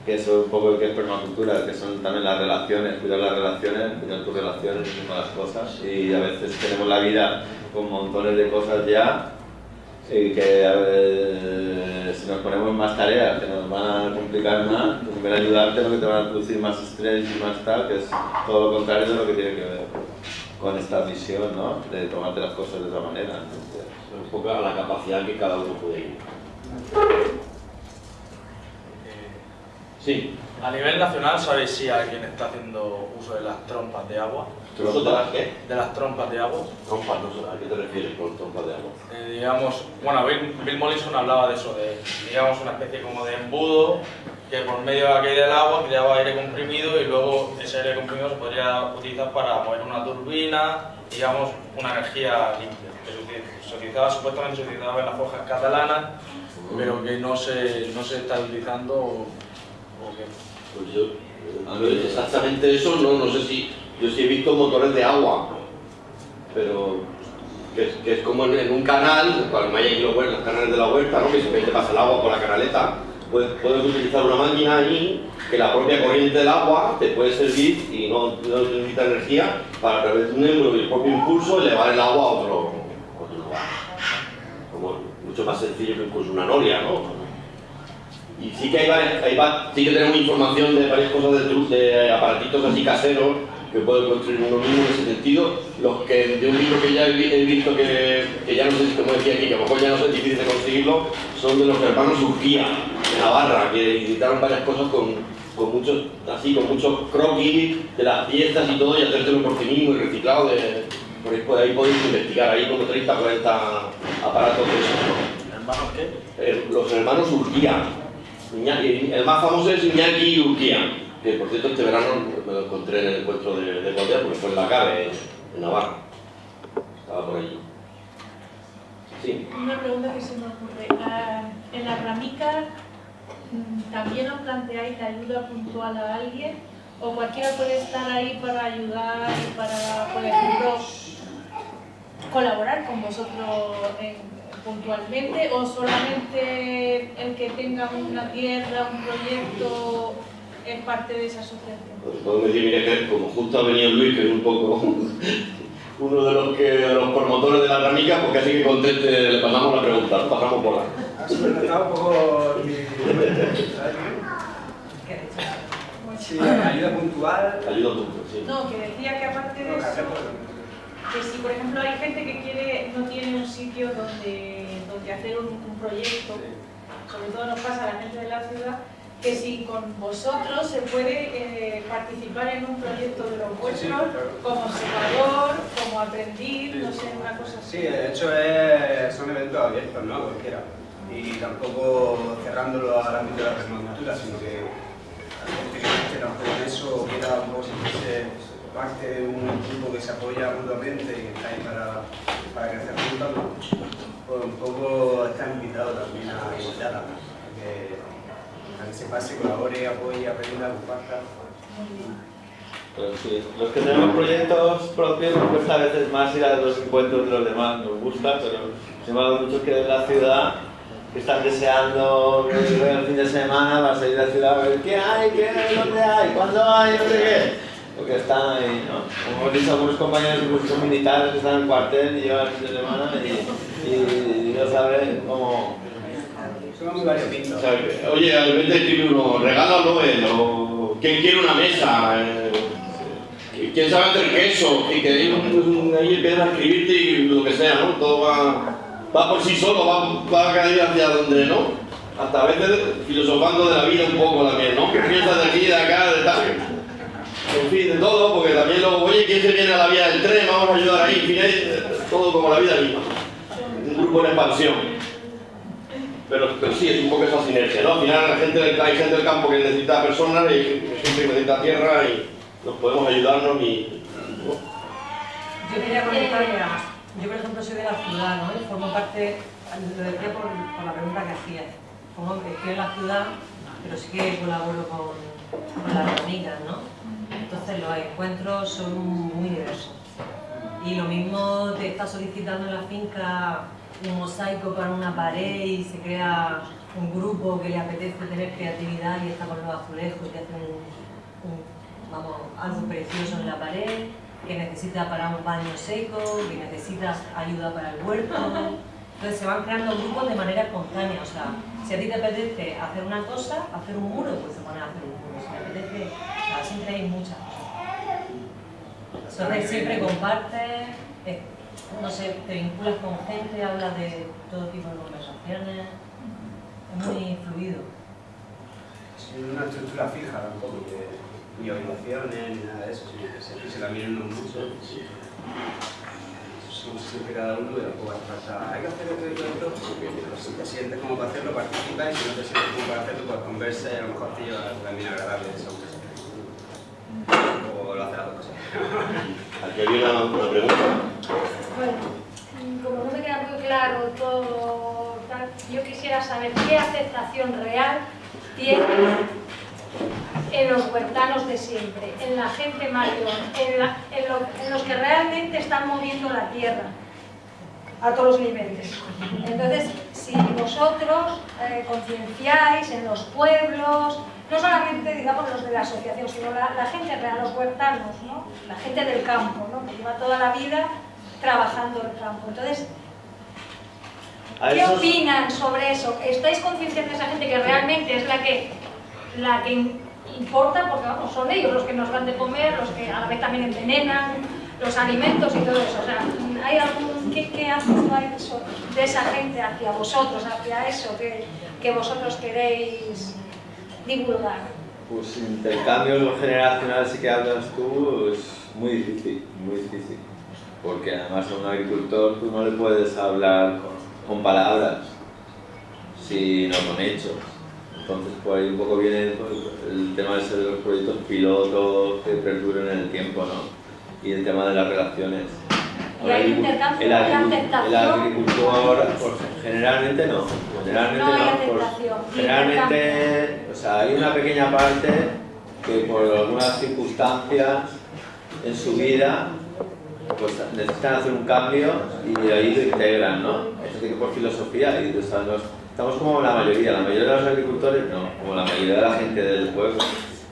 que eso es un poco que es permacultura, que son también las relaciones, cuidar las relaciones, cuidar tus relaciones todas las cosas. Y a veces tenemos la vida con montones de cosas ya y que eh, si nos ponemos más tareas que nos van a complicar más, pues en vez de ayudarte lo que te van a producir más estrés y más tal, que es todo lo contrario de lo que tiene que ver con esta visión, ¿no? De tomarte las cosas de otra manera. Entonces, un poco a la capacidad que cada uno puede ir. Sí, A nivel nacional, ¿sabéis si alguien está haciendo uso de las trompas de agua? ¿Uso de las qué? De las trompas de agua. Trompas, no sé, ¿a qué te refieres con trompas de agua? Eh, digamos, bueno, Bill, Bill Mollison hablaba de eso, de, digamos, una especie como de embudo que por medio de del agua creaba aire comprimido y luego ese aire comprimido se podría utilizar para mover una turbina, digamos, una energía limpia. Que se utiliza- se utilizaba, supuestamente se utilizaba en las fojas catalanas, pero que no se, no se está utilizando o, o que... Pues yo, eh, exactamente eso, no, no sé si. Yo sí he visto motores de agua, pero que es, como en, un canal, cuando hay aquí los, canales de la huerta, ¿no? que simplemente pasa el agua por la canaleta, puedes, puedes utilizar una máquina ahí que la propia corriente del agua te puede servir y no, no necesita energía para a través de un y el propio impulso elevar el agua a otro, otro lugar. Como mucho más sencillo que incluso una noria, ¿no? Y sí que hay sí que tenemos información de varias cosas de, de aparatitos así caseros que puede construir uno mismo en ese sentido. Los que de un libro que ya he, vi- he visto que, que ya no sé si como decía aquí, que a lo mejor ya no es difícil de conseguirlo, son de los hermanos Urquía, de Navarra, que editaron varias cosas con, con muchos, así, con muchos croquis de las piezas y todo, y hacértelo por ti mismo y reciclado de. Por ahí, por ahí podéis investigar, ahí como 30 40 aparatos de esos. ¿Hermanos qué? Eh, los hermanos Urquía. Iñaki- el más famoso es Iñaki Urquía, que por cierto este verano me lo encontré en el encuentro de, de porque fue en la CABE, en Navarra. Estaba por allí. Sí. Una pregunta que se me ocurre. Ah, en la ramica, mm, ¿también os planteáis la ayuda puntual a alguien? ¿O cualquiera puede estar ahí para ayudar y para, por ejemplo, colaborar con vosotros en- puntualmente o solamente el que tenga una tierra, un proyecto es parte de esa asociación? Pues Podemos decir, mira, que como justo ha venido Luis, que es un poco uno de los, que, de los promotores de la ramica, pues casi que conteste, le pasamos la pregunta, pasamos por presentado un poco. Sí, ayuda puntual. Ayuda tú, sí. No, que decía que aparte de eso, que si por ejemplo hay gente que quiere, no tiene un sitio donde, donde hacer un, un proyecto, sobre todo nos pasa a la gente de la ciudad, que si con vosotros se puede eh, participar en un proyecto de los vuestros, claro. como observador, como aprendiz, no sé, una cosa así. Sí, de hecho es, son eventos abiertos, ¿no? Cualquiera. Y tampoco cerrándolo al ámbito de la permacultura, sino que la gente que tampoco en eso quiera un poco sentirse parte de un grupo que se apoya mutuamente y que está ahí para, para crecer juntos, pues un poco está invitado también a invitar a que, a que se pase, colabore, apoye, aprenda, comparta. Pero sí, los que tenemos proyectos propios nos cuesta a veces más ir a los encuentros de los demás, nos gusta, pero sin embargo muchos que de la ciudad que están deseando que el fin de semana para salir de la ciudad a ver qué hay, qué hay, dónde hay, cuándo hay, no sé qué. Porque están ahí, ¿no? Como hemos dicho algunos compañeros incluso militares que están en el cuartel y llevan el fin de semana y, y no saben cómo... Somos muy variopintos. Oye, al vez de escribir uno, regálalo él, o quién quiere una mesa, eh, quién sabe hacer queso, y que un- ahí empiezas a escribirte y lo que sea, ¿no? Todo va, va por sí solo, va, va a caer hacia donde, ¿no? Hasta a veces filosofando de la vida un poco también, ¿no? Piensas de aquí, de acá, de tal. En fin, de todo, porque también luego, oye, ¿quién se viene a la vía del tren? Vamos a ayudar ahí, en fin, todo como la vida misma. Un grupo en expansión. Pero, sí, es un poco esa sinergia, ¿no? Al final hay gente del campo que necesita personas y hay gente que necesita tierra y nos podemos ayudarnos y... Yo quería comentar, yo por ejemplo soy de la ciudad, ¿no? Y formo parte, lo decía por, por la pregunta que hacías, como estoy en la ciudad, pero sí que colaboro con, con las amigas, ¿no? Entonces los encuentros son muy diversos. Y lo mismo te está solicitando en la finca un mosaico para una pared y se crea un grupo que le apetece tener creatividad y está con los azulejos y hace algo precioso en la pared, que necesita para un baño seco, que necesita ayuda para el huerto. Entonces se van creando grupos de manera espontánea. O sea, si a ti te apetece hacer una cosa, hacer un muro, pues se ponen a hacer un muro. Si te apetece, siempre hay muchas cosas. Siempre compartes, no sé, te vinculas con gente, hablas de todo tipo de conversaciones. Es muy fluido. Sin una estructura fija tampoco, que ni obligaciones ni nada de eso, sino que siempre se la miran uno mucho. Somos siempre cada uno y tampoco hace falta, hay que hacer esto y esto, pero si te sientes como para hacerlo, participa y si no te sientes como para hacerlo, pues conversa y a lo mejor te lleva también agradable esa conversación. O lo hace las dos cosas. Aquí había una, una pregunta. Bueno, como no me queda muy claro todo, tal, yo quisiera saber qué aceptación real tiene en los huertanos de siempre, en la gente mayor, en, la- en lo- en los que realmente están moviendo la tierra a todos los niveles. Entonces, si vosotros eh, concienciáis en los pueblos, no solamente digamos los de la asociación, sino la, la gente real, los huertanos, ¿no? la gente del campo, ¿no? que lleva toda la vida trabajando el campo. Entonces, ¿qué esos- opinan sobre eso? ¿Estáis concienciando a esa gente que realmente es la que, la que im- importa? Porque vamos, son ellos los que nos dan de comer, los que a la vez también envenenan los alimentos y todo eso. O sea, ¿hay algún, ¿qué, qué de esa gente hacia vosotros, hacia eso que, que vosotros queréis divulgar? Pues intercambios generacionales sí que hablas tú es muy difícil, muy difícil. Porque además a un agricultor tú no le puedes hablar con, con palabras, sino con hechos. Entonces por ahí un poco viene pues, el tema de los proyectos pilotos que perduren en el tiempo, ¿no? Y el tema de las relaciones. ¿Y hay El intercambio, el aceptación? El agricultor, pues, generalmente no. Generalmente No hay aceptación, generalmente, o sea, hay una pequeña parte que por algunas circunstancias en su vida pues necesitan hacer un cambio y ahí lo integran, ¿no? Eso tiene que por filosofía y o sea, nos- estamos como la mayoría, la mayoría de los agricultores no, como la mayoría de la gente del pueblo.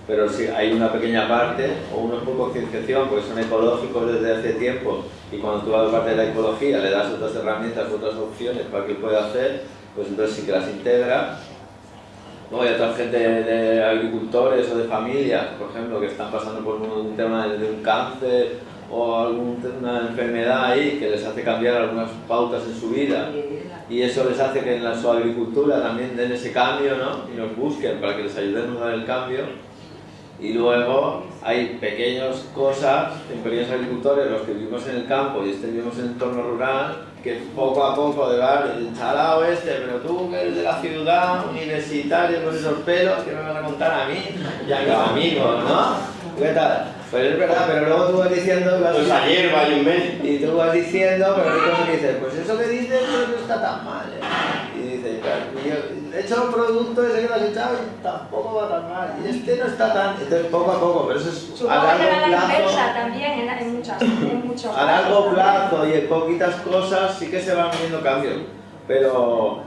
Pero sí, hay una pequeña parte, o unos por concienciación, porque son ecológicos desde hace tiempo, y cuando tú vas parte de la ecología le das otras herramientas, otras opciones para que pueda hacer, pues entonces sí que las integra. Luego hay otra gente de, agricultores o de familias, por ejemplo, que están pasando por un, un tema de, de un cáncer o alguna enfermedad ahí que les hace cambiar algunas pautas en su vida y eso les hace que en la, su agricultura también den ese cambio ¿no? y nos busquen para que les ayudemos a dar el cambio y luego hay pequeñas cosas en pequeños agricultores, los que vivimos en el campo y este vivimos en el entorno rural, que poco a poco de vale, el chalao este, pero tú que eres de la ciudad, universitario con esos pelos, que me van a contar a mí y a mis amigos, ¿no? ¿Qué tal? Pues es verdad, pero luego tú vas diciendo... vas- Pues ayer va y un mes. y tú vas diciendo, pero hay cosas que dices, pues eso que dices no está tan mal. ¿eh? Y dices, claro, y yo he hecho un producto ese que lo has echado y tampoco va tan mal. Y este no está tan... Entonces poco a poco, pero eso es a Supongo que largo la plazo. también en, en, muchas, en muchos A largo plazo y en poquitas cosas sí que se van viendo cambios. Pero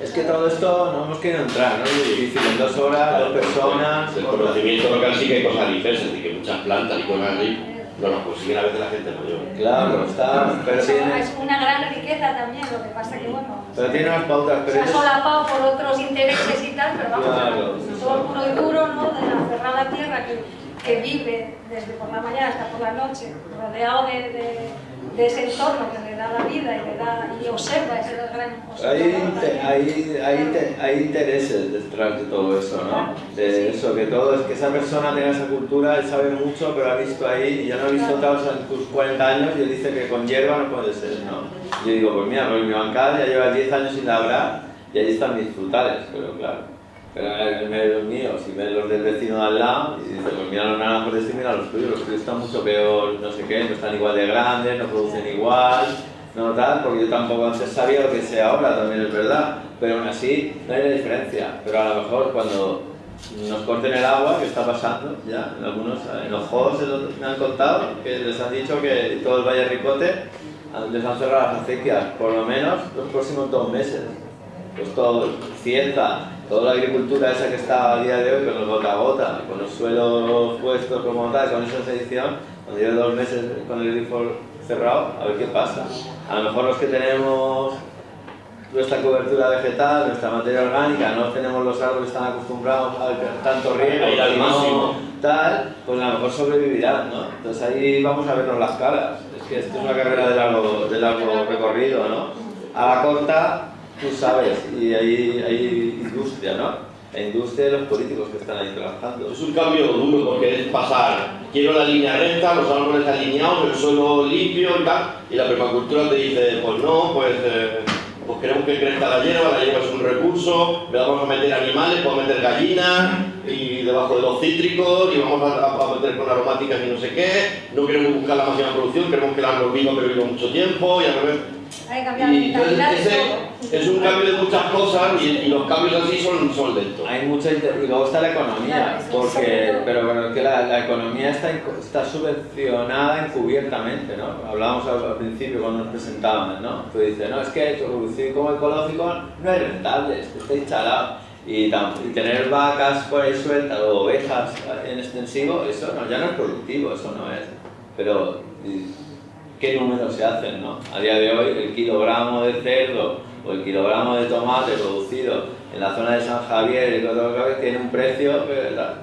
es que todo esto no hemos querido entrar, ¿no? Es difícil, en dos horas, dos personas... El conocimiento local sí que hay cosas diversas, y que muchas plantas y cosas así no las consiguen a veces la gente mayor. Claro, está... Pero tiene, es una gran riqueza también, lo que pasa que bueno, pero tiene unas pautas, se pero ha es- solapado por otros intereses y tal, pero vamos, Claro. todo puro y duro, ¿no? De la tierra que, que vive desde por la mañana hasta por la noche, rodeado de, de, de ese entorno que le da la vida y le da y observa ese gran Hay, observador hay, hay, inte- hay intereses detrás de todo eso, ¿no? De eso, que todo es que esa persona tenga esa cultura, él sabe mucho, pero ha visto ahí, y ya no ha visto otros en tus 40 años, y él dice que con hierba no puede ser, ¿no? Yo digo, pues mira, pues mi bancada ya lleva 10 años sin labrar, y ahí están mis frutales, pero claro. Pero de los míos, y ves los del vecino de al lado, y dice, pues mira los naranjos de este mira los tuyos, los tuyos están mucho peor, no sé qué, no están igual de grandes, no producen igual, no tal, porque yo tampoco antes sabía lo que sé ahora, también es verdad, pero aún así no hay diferencia. Pero a lo mejor cuando nos corten el agua, que está pasando ya, en algunos, en los juegos me han contado, que les han dicho que todo el Valle Ricote han- les han cerrado las acequias, por lo menos los próximos dos meses. Pues todo, Cieza, toda la agricultura esa que está a día de hoy con los gota a gota, con los suelos puestos como tal, con esa sedición, cuando lleve dos meses con el grifo cerrado, a ver qué pasa. A lo mejor los que tenemos nuestra cobertura vegetal, nuestra materia orgánica, no tenemos los árboles tan acostumbrados a tanto riego, A al máximo. tal, pues a lo mejor sobrevivirán, ¿no? Entonces ahí vamos a vernos las caras. Es que esto es una carrera de largo, de largo recorrido, ¿no? A la corta, tú sabes, y hay, hay industria, ¿no? La industria de los políticos que están ahí trabajando. Es un cambio duro porque es pasar, quiero la línea recta, los árboles alineados, el suelo limpio y tal, y la permacultura te dice, pues no, pues, eh, pues queremos que crezca la hierba, la hierba es un recurso, le vamos a meter animales, podemos meter gallinas debajo de los cítricos y vamos a, a meter con aromáticas y no sé qué, no queremos buscar la máxima producción, queremos que el árbol viva pero viva mucho tiempo y al revés. Hay que cambiar la Y entonces ese todo. es un cambio de muchas cosas y, y los cambios así son, son lentos. Hay mucha inter- y luego está la economía, porque, pero bueno, es que la, la economía está, está subvencionada encubiertamente, ¿no? Hablábamos al, al principio cuando nos presentábamos, ¿no? Tú dices, no, es que producir como ecológico no es rentable, es que está instalado. Y, tener vacas por ahí sueltas o ovejas en extensivo, eso no, ya no es productivo, eso no es. Pero, ¿qué números se hacen, no? A día de hoy, el kilogramo de cerdo o el kilogramo de tomate producido en la zona de San Javier y todo lo que tiene un precio ¿verdad?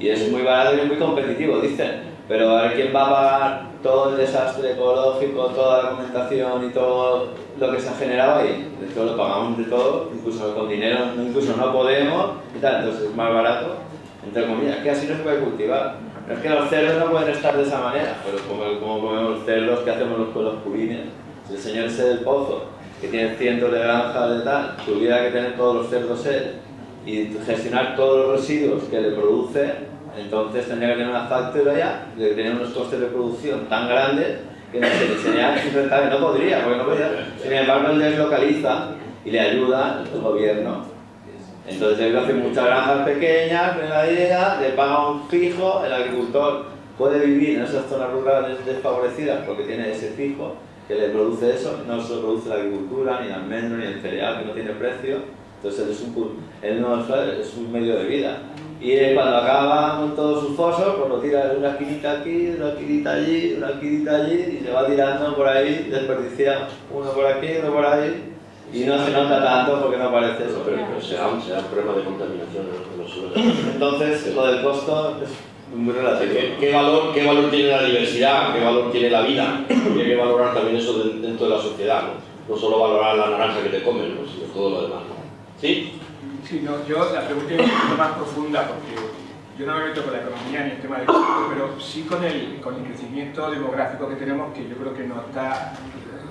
y es muy barato y muy competitivo, dicen. Pero a ver quién va a pagar todo el desastre ecológico, toda la documentación y todo lo que se ha generado ahí. De todo lo pagamos de todo, incluso con dinero, incluso no podemos y tal, entonces es más barato, entre comillas, que así no se puede cultivar. No es que los cerdos no pueden estar de esa manera, pero como, como comemos cerdos, ¿qué hacemos los- con los purines? Si el señor ese del pozo, que tiene cientos de granjas de tal, tuviera que tener todos los cerdos él y gestionar todos los residuos que le produce, entonces tendría que tener una factoría ya, de tener unos costes de producción tan grandes que no se- sería no podría, porque no podría. Sin embargo, él deslocaliza y le ayuda el gobierno. Entonces él hace muchas granjas pequeñas, idea, le paga un fijo, el agricultor puede vivir en esas zonas rurales desfavorecidas porque tiene ese fijo que le produce eso, no se produce la agricultura, ni el almendro, ni el cereal, que no tiene precio, entonces es un, él no es un medio de vida. Y cuando acaba con todos sus fosos, pues lo tira de una esquinita aquí, de una esquinita allí, una esquinita allí, y se va tirando por ahí, desperdicia uno por aquí, uno por ahí, y no se nota tanto porque no parece eso. Pero, pero será, un, será un problema de contaminación en los suelos. Entonces, lo del costo es muy relativo. ¿Qué, qué, valor, ¿Qué valor tiene la diversidad? ¿Qué valor tiene la vida? Y hay que valorar también eso dentro de la sociedad, ¿no? No solo valorar la naranja que te comen, ¿no? sino todo lo demás. ¿Sí? Sí, no, yo la pregunta es un poquito más profunda porque yo no me meto con la economía ni el tema del costo, pero sí con el, con el crecimiento demográfico que tenemos que yo creo que no está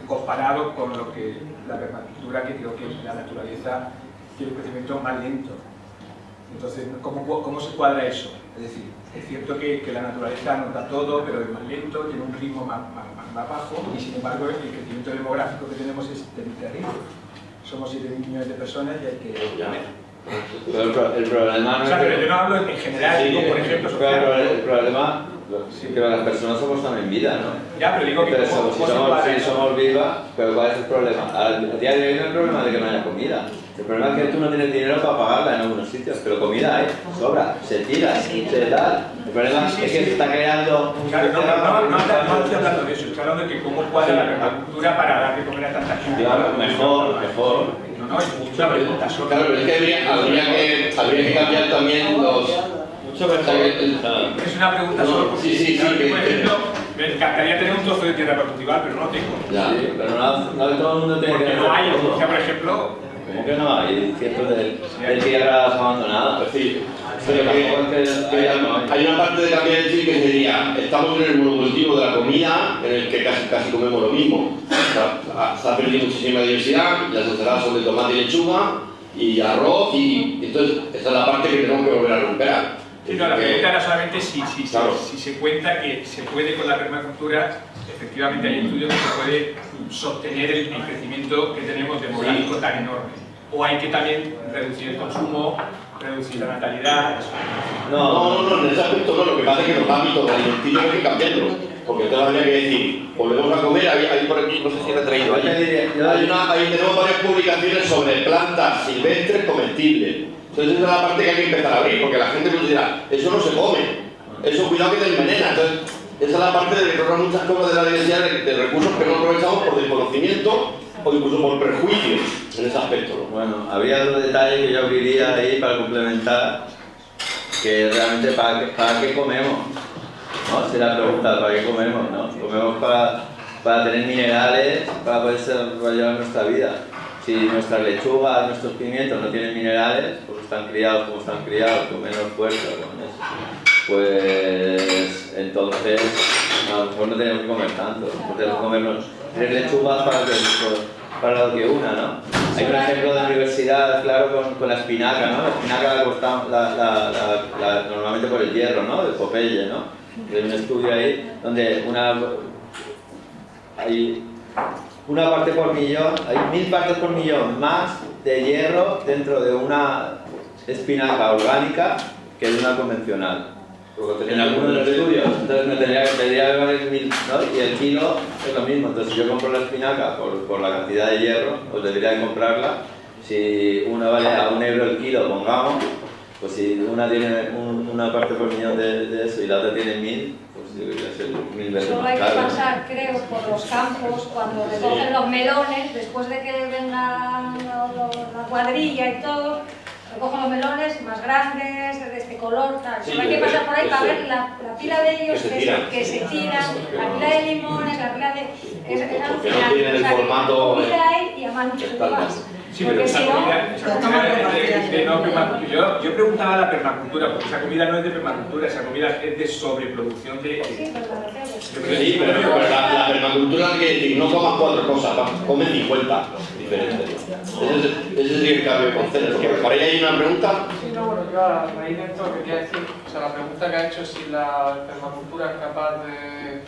comparado con lo que la permacultura, que creo que la naturaleza tiene un crecimiento más lento. Entonces, ¿cómo, cómo se cuadra eso? Es decir, es cierto que, que, la naturaleza nos da todo, pero es más lento, tiene un ritmo más, más, más bajo y sin embargo el crecimiento demográfico que tenemos es terrible. Somos 7 millones de personas y hay que... Pero el, problema no o sea, pero yo no hablo en general, digo, por ejemplo... Pero el, problema Sí, que las personas somos también vida, ¿no? Ya, pero digo que pero somos, si, somos, si somos vivas, pero ¿cuál es el problema? Al día de hoy no el problema de que no haya comida. El problema es que tú no tienes dinero para pagarla en algunos sitios, pero comida hay, sobra, se tira, se da. El problema es que se está creando... Claro, no, no, no, estoy hablando de eso, estoy hablando de que cómo cuadra la permacultura para dar de comer a tanta gente. Claro, mejor, mejor. No, no, es mucha pregunta. Claro, pero es que habría, habría, que, habría que cambiar también los es una pregunta solo porque, sí, sí, sí, por ejemplo, me encantaría tener un trozo de tierra para cultivar, pero no lo tengo. Ya, sí, pero no, no todo el mundo tiene Porque que no hay, o sea, por ejemplo... ¿Cómo que no hay? Cierto de, de tierras abandonadas. Pues sí, pero que, que hay una parte de la vida del que sería, estamos en el monocultivo de la comida, en el que casi, casi comemos lo mismo. Se ha perdido muchísima diversidad, las ensaladas son de tomate y lechuga, y arroz, y entonces esa es la parte que tenemos que volver a recuperar. Sí, no, la pregunta era solamente si, si, claro. si, si, se cuenta que se puede con la permacultura, efectivamente hay estudios que se puede sostener el, el crecimiento que tenemos demográfico sí. tan enorme. O hay que también reducir el consumo, reducir la natalidad. No, no, no, no, en ese aspecto no, lo que pasa es que los hábitos alimenticios hay que cambiarlos. Porque entonces habría que decir, volvemos a comer, hay, hay por aquí, no sé si he traído ahí. Hay una, ahí tenemos varias publicaciones sobre plantas silvestres comestibles entonces esa es la parte que hay que empezar a abrir, porque la gente nos dirá, eso no se come, eso cuidado que te envenena. Entonces, esa es la parte de que muchas cosas de la diversidad de, de, recursos que no aprovechamos por desconocimiento o incluso por prejuicios en ese aspecto. ¿no? Bueno, había otro detalle que yo abriría ahí para complementar, que realmente para qué, comemos. ¿no? Si la pregunta, ¿para qué comemos? ¿no? Comemos para, para tener minerales, para poder desarrollar nuestra vida. Si nuestras lechugas, nuestros pimientos no tienen minerales, porque están criados como están criados, con menos fuerza, con eso, pues entonces a lo mejor no tenemos que comer tanto, tenemos que comernos tres lechugas para, que, para lo que una, ¿no? Hay un ejemplo de universidad, claro, con, con la espinaca, ¿no? La espinaca la cortamos la, la, normalmente por el hierro, ¿no? Del Popeye, ¿no? Hay un estudio ahí donde una... Hay una parte por millón, hay mil partes por millón más de hierro dentro de una espinaca orgánica que de una convencional. En algunos de los estudios, entonces me tendría, tendría que valer mil, ¿no? Y el kilo es lo mismo, entonces si yo compro la espinaca por, por la cantidad de hierro, pues debería comprarla. Si una vale a un euro el kilo, pongamos, pues si una tiene un, una parte por millón de, de, eso y la otra tiene mil, pues debería ser mil veces Solo hay que pasar, creo, por los campos cuando recogen sí. los melones, después de que venga la cuadrilla y todo, recogen los melones más grandes, de este color, tal. Sí, Solo hay que pasar por ahí para ver la, la pila de ellos que se, que tiran, se, que se tiran, la pila de limones, la pila de... Es, es Porque no tienen el formato... Que hay y a mano más. Sí, pero esa comida, esa comida es de, de, no permacultura. Yo, yo preguntaba la permacultura, porque esa comida no es de permacultura, esa comida es de sobreproducción de... Sí, pero, sí, pero, pero la, la, permacultura decir, no comas cuatro cosas, come 50 diferentes. Ese, ese es el cambio de concepto. ¿Para ahí hay una pregunta? Sí, no, bueno, yo a raíz de esto quería decir, o sea, la pregunta que ha hecho es si la permacultura es capaz de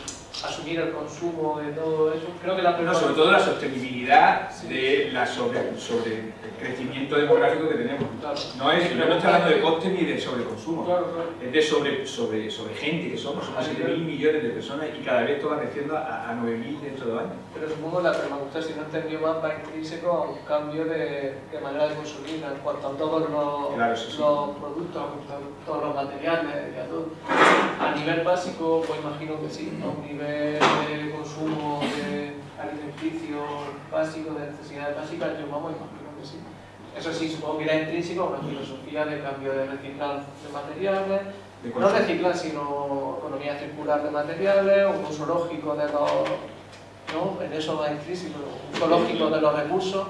asumir el consumo de todo eso. Creo que la no, sobre todo la sostenibilidad de la sobre, sobre el crecimiento demográfico que tenemos. No, es, no estoy hablando de coste ni de sobreconsumo, es de sobre, sobre, sobre gente que somos, somos 7.000 millones de personas y cada vez esto va creciendo a, a 9.000 dentro de años. Pero supongo la permacultura, si no entendió más, va intrínseco a un cambio de, de, manera de consumir en cuanto a todos los, claro, sí, sí. los productos, a todos los materiales, a, todo. a nivel básico, pues imagino que sí, a un nivel de consumo de alimenticio básico, de necesidades básicas, yo vamos, imagino que sí. Eso sí, supongo que era intrínseco a una filosofía de cambio de reciclar de materiales, de no reciclar, sino economía circular de materiales, un uso lógico de los... ¿no? En eso va intrínseco, un uso lógico de los recursos.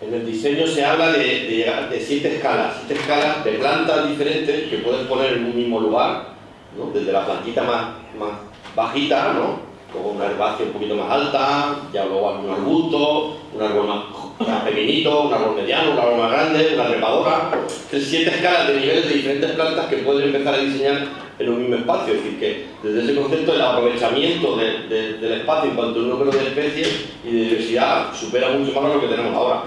En el diseño se habla de, de, de siete escalas, siete escalas de plantas diferentes que puedes poner en un mismo lugar, ¿no? desde la plantita más, más bajita, ¿no? luego una herbácea un poquito más alta, ya luego algún arbusto, un árbol más, más pequeñito, un árbol mediano, un árbol más grande, una trepadora, siete escalas de niveles de diferentes plantas que pueden empezar a diseñar en un mismo espacio, es decir, que desde ese concepto el aprovechamiento de, de, del espacio en cuanto al número de especies y de diversidad supera mucho más lo que tenemos ahora.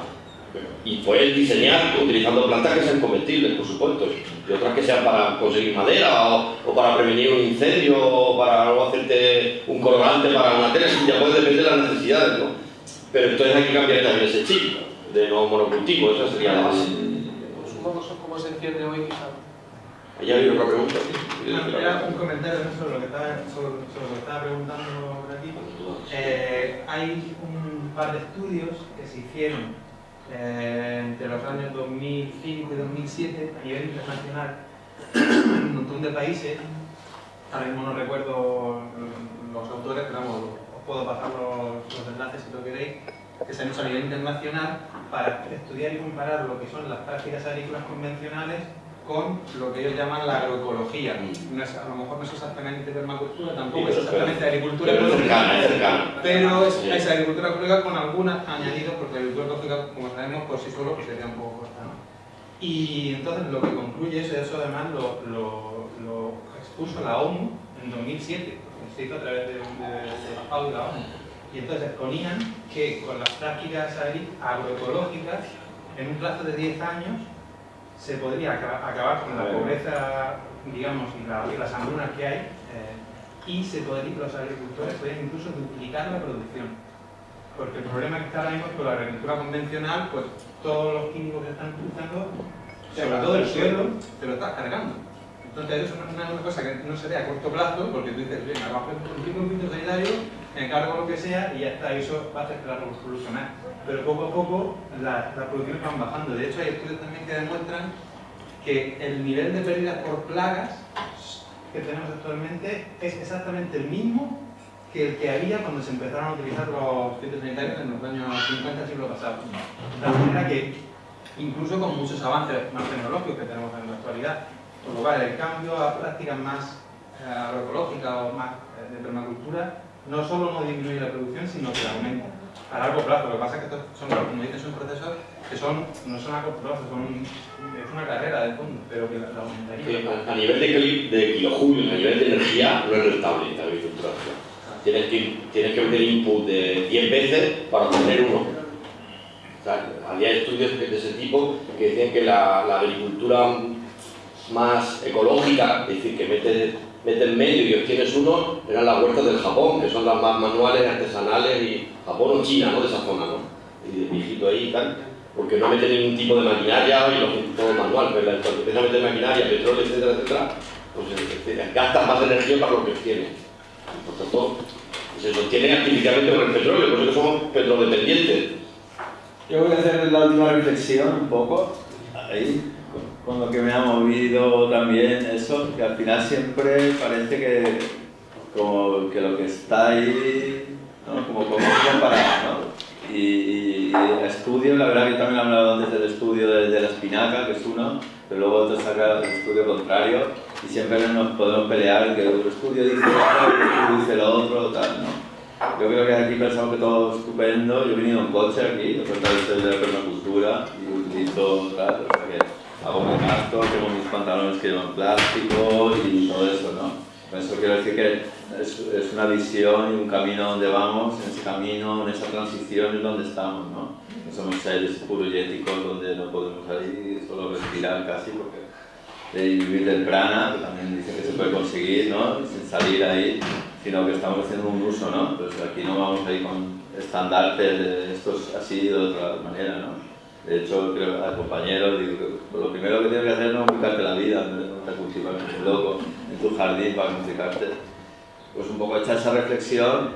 Y puedes diseñar utilizando plantas que sean comestibles, por supuesto, y otras que sean para conseguir madera o, o para prevenir un incendio o para luego hacerte un colorante para una tela, ya puede depender de las necesidades, ¿no? Pero entonces hay que cambiar también ese chip de no monocultivo, esa sería la base. Supongo que cómo se entiende hoy quizá. Allá hay otra pregunta. Era un comentario sobre lo que estaba, sobre, sobre lo que estaba preguntando por aquí. Eh, hay un par de estudios que se hicieron eh, entre los años 2005 y 2007 a nivel internacional en un montón de países. Ahora mismo no recuerdo los autores, pero vamos, os puedo pasar los, los enlaces si lo queréis, que se han hecho a nivel internacional para estudiar y comparar lo que son las prácticas agrícolas convencionales con lo que ellos llaman la agroecología. No es, a lo mejor no es exactamente permacultura, tampoco es exactamente agricultura ecológica, pero es, es agricultura ecológica con algunos añadidos, porque la agricultura ecológica, como sabemos, por sí solo pues, sería un poco corta. ¿no? Y entonces lo que concluye eso, eso además lo, lo, lo expuso la ONU en 2007, porque se hizo a través de, un- de, de la FAO y la ONU. Y entonces exponían que con las prácticas agroecológicas, en un plazo de 10 años, se podría acaba- acabar con la pobreza, digamos, y, la- y las hambrunas que hay, eh, y se podría, los agricultores podrían incluso duplicar la producción. Porque el problema que está ahora mismo es que la agricultura convencional, pues todos los químicos que están utilizando, sobre todo el suelo, te lo estás cargando. Entonces eso es una, cosa que no se ve a corto plazo, porque tú dices, venga, vamos a hacer un tipo de fitosanitario, me cargo lo que sea y ya está, eso va a que la solucionar. Pero poco a poco la- las producciones van bajando. De hecho hay estudios también que demuestran que el nivel de pérdidas por plagas que tenemos actualmente es exactamente el mismo que el que había cuando se empezaron a utilizar los fitosanitarios en los años 50 del siglo pasado. De tal manera que, incluso con muchos avances más tecnológicos que tenemos en la actualidad, por lo cual el cambio a prácticas más eh, agroecológicas o más eh, de permacultura no solo no disminuye la producción, sino que aumenta a largo plazo. Lo que pasa es que estos son, como dices, son procesos que son, no son a corto son, es una carrera de fondo, pero que la, aumentaría. A, nivel de, de kilojulios, a nivel de energía, no es rentable la agricultura. Tienes que, meter input de 10 veces para obtener uno. Había estudios de ese tipo que decían que la, la agricultura más ecológica, es decir, que metes, metes medio y obtienes uno, eran las huertas del Japón, que son las más manuales, artesanales, y Japón o China, ¿no? De esa zona, ¿no? Y de viejito ahí y tal, porque no meten ningún tipo de maquinaria y lo todo manual, pero cuando empiezan a meter maquinaria, petróleo, etcétera, etcétera, pues eh, eh, gastas más energía para lo que obtienes. Por tanto, se sostiene artificialmente con el petróleo, por eso somos petrodependientes. Yo voy a hacer la última reflexión un poco, ahí, con, lo que me ha movido también eso, que al final siempre parece que como que lo que está ahí, ¿no? como cómo comparar, ¿no? Y, y, el estudio, la verdad que también he hablado antes del estudio de, de la espinaca, que es uno, pero luego otro saca el estudio contrario, y siempre nos podemos pelear, que el estudio dice esto, el estudio dice lo otro, tal, ¿no? Yo creo que aquí pensamos que todo es estupendo. Yo he venido en coche aquí, he ustedes de la permacultura y utilizo, claro, o sea que hago mi gasto, tengo mis pantalones que llevan plástico y todo eso, ¿no? Eso quiero decir que es, es, una visión y un camino donde vamos, en ese camino, en esa transición es donde estamos, ¿no? No somos seres purulléticos donde no podemos salir, solo respirar casi, porque de vivir del prana, que también dice que se puede conseguir, ¿no? Sin salir ahí, sino que estamos haciendo un uso, ¿no? Pues aquí no vamos a ir con estandartes de estos así de otra manera, ¿no? De hecho, creo a compañeros, digo, lo primero que tienes que hacer no es complicarte la vida, no te cultivar un loco en tu jardín para complicarte. Pues un poco hecha esa reflexión,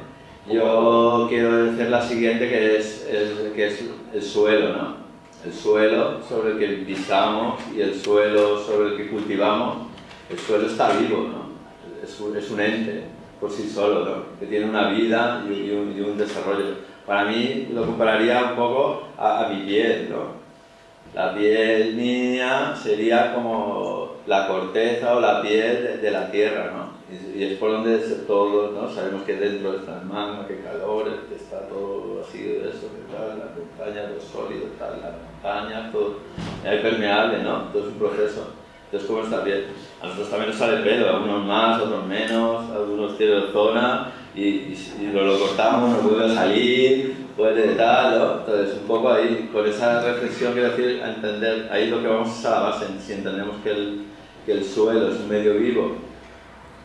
yo quiero decir la siguiente que es, que es el suelo, ¿no? El suelo sobre el que pisamos y el suelo sobre el que cultivamos, el suelo está vivo, ¿no? Es un, es un ente por sí solo, ¿no? que tiene una vida y, un, y un desarrollo para mí lo compararía un poco a, mi piel, ¿no? La piel mía sería como la corteza o la piel de, la tierra, ¿no? Y, es por donde todo, ¿no? Sabemos que dentro está el magma, que calor, está todo así de eso, que tal, la montaña, lo sólido, tal, la montaña, todo es permeable, ¿no? Todo es un proceso. ¿Cómo está bien? A nosotros también nos sale pelo, algunos más, otros menos, algunos tienen zona, y, y, lo, cortamos, nos vuelve a salir, puede tal, ¿no? Entonces, un poco ahí, con esa reflexión quiero decir, a entender, ahí lo que vamos a la base, si entendemos que el, que el suelo es un medio vivo,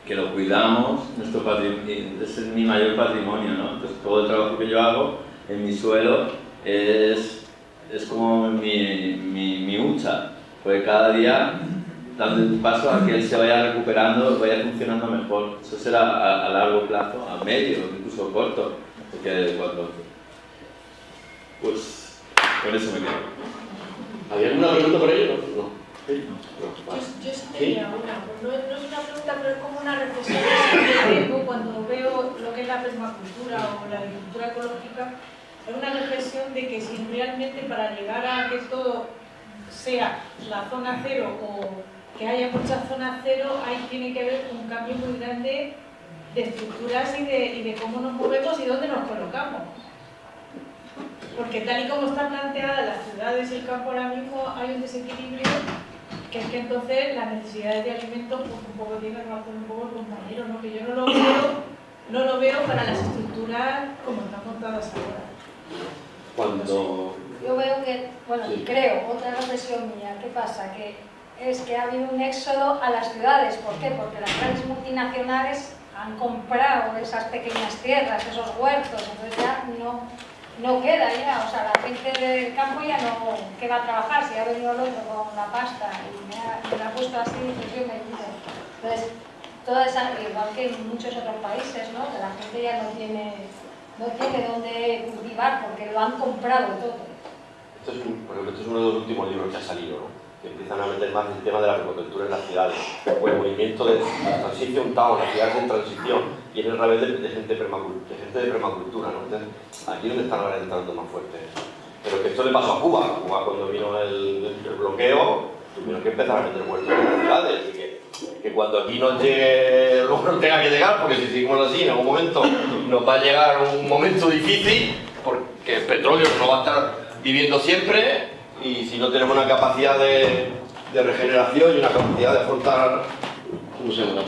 que lo cuidamos, nuestro es mi mayor patrimonio, ¿no? Entonces, todo el trabajo que yo hago en mi suelo es, es como mi, mi, mi hucha, porque cada día dando un paso a que él se vaya recuperando, vaya funcionando mejor. Eso será a, largo plazo, a medio, incluso corto, porque cuando... Pues con eso me quedo. ¿Había alguna pregunta por ello? No. ¿Sí? Yo, sí tenía una, no, no, es una pregunta, pero es como una reflexión que tengo cuando veo lo que es la permacultura o la agricultura ecológica, es una reflexión de que si realmente para llegar a que todo sea la zona cero o que haya muchas zonas cero, ahí tiene que haber un cambio muy grande de estructuras y de, y de cómo nos movemos y dónde nos colocamos. Porque tal y como están planteadas las ciudades y el campo ahora mismo, hay un desequilibrio que es que entonces las necesidades de alimentos pues un poco tienen razón un poco el compañero, ¿no? que yo no lo veo, no lo veo para las estructuras como están montadas ahora. Cuando... Yo veo que, bueno, creo, otra reflexión mía, ¿qué pasa? Que es que ha habido un éxodo a las ciudades. ¿Por qué? Porque las grandes multinacionales han comprado esas pequeñas tierras, esos huertos, entonces ya no, no queda ya, o sea, la gente del campo ya no, ¿qué va a trabajar? Si ha venido el otro con la pasta y me ha, puesto así, pues yo me dice. Entonces, toda esa, igual que en muchos otros países, ¿no? Que la gente ya no tiene, no tiene dónde cultivar porque lo han comprado todo. Esto es, por ejemplo, esto es uno de los últimos libros que ha salido, ¿no? Que empiezan a meter más el tema de la permacultura en las ciudades, o el movimiento de la transición town, las ciudades en transición, y en el revés de, gente, de gente de permacultura. ¿no? aquí es donde están ahora entrando más fuerte. Pero que esto le pasó a Cuba. Cuba cuando vino el, bloqueo, tuvieron que empezar a meter huertos en las ciudades. Y que, que cuando aquí nos llegue lo que tenga que llegar, porque si seguimos así, en algún momento nos va a llegar un momento difícil, porque el petróleo no va a estar viviendo siempre, y si no tenemos una capacidad de, de regeneración y una capacidad de afrontar, ¿cómo se llama la? No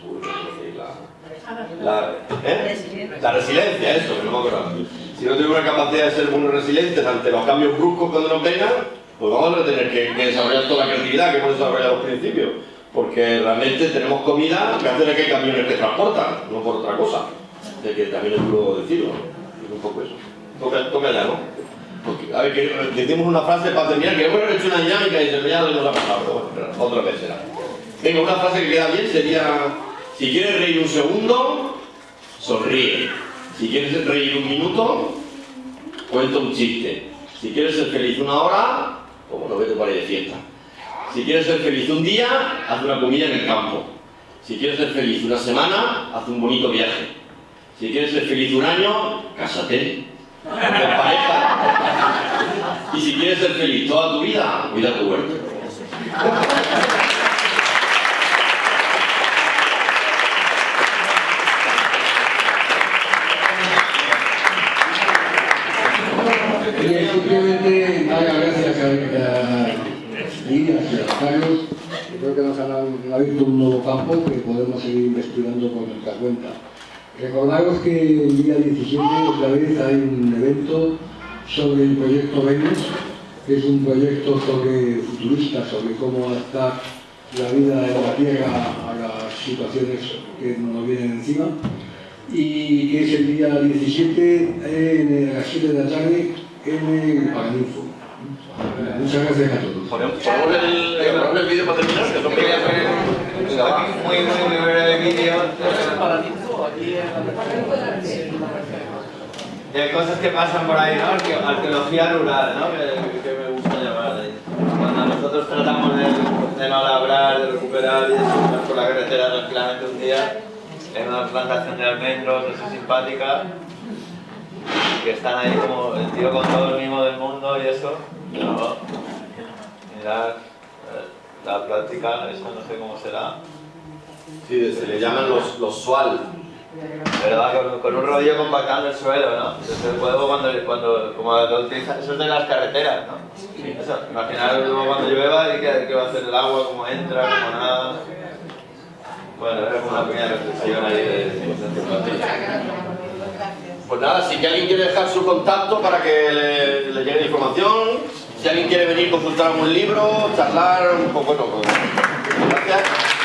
seguro que la, la, ¿eh? la resiliencia, eso, que no me acuerdo. Si no tenemos una capacidad de ser muy resilientes ante los cambios bruscos cuando nos vengan, pues vamos a tener que, que desarrollar toda la creatividad que hemos desarrollado al principio. Porque realmente tenemos comida que hace que hay camiones que transportan, no por otra cosa. De que también es duro decirlo. Es un poco eso. Toca, toca ya, ¿no? A ver, que decimos una frase para terminar, que hemos hecho una dinámica y se me lo hemos pasado, pero bueno, otra vez será. Venga, una frase que queda bien sería, si quieres reír un segundo, sonríe. Si quieres reír un minuto, cuenta un chiste. Si quieres ser feliz una hora, como no vete por ahí de fiesta. Si quieres ser feliz un día, haz una comida en el campo. Si quieres ser feliz una semana, haz un bonito viaje. Si quieres ser feliz un año, cásate pareja. Y si quieres ser feliz toda tu vida, cuida tu huerto. las gracias a y a. Creo que nos han abierto un nuevo campo que podemos seguir investigando por nuestra cuenta. Recordaros que el día 17 otra vez hay un evento sobre el proyecto Venus, que es un proyecto sobre futurista, sobre cómo adaptar la vida en la Tierra a las situaciones que nos vienen encima y que es el día 17 en, a las 7 de la tarde en el Paraninfo. Muchas gracias a todos. Ponemos el, el vídeo para terminar, que no me voy a hacer muy, muy, muy breve vídeo. De cosas que pasan por ahí, ¿no? Arque- Arqueología rural, ¿no? Que, que me gusta llamar. Cuando nosotros tratamos de, de no labrar, de recuperar y de subir por la carretera tranquilamente un día, en una plantación de almendros, así simpática, que están ahí como el tío con todo el mimo del mundo y eso, mirad eh, la práctica, eso no sé cómo será. Sí, se le llaman los, los sual. Pero va con, con un rodillo compactando el suelo, ¿no? Entonces luego cuando, cuando como lo utilizan, eso es de las carreteras, ¿no? Eso, imaginar luego cuando llueva y qué, qué va a hacer el agua, cómo entra, cómo nada. Bueno, era como una pequeña reflexión ahí de Pues nada, si alguien quiere dejar su contacto para que le, le llegue la información, si alguien quiere venir a consultar algún libro, charlar un poco, bueno, pues, gracias.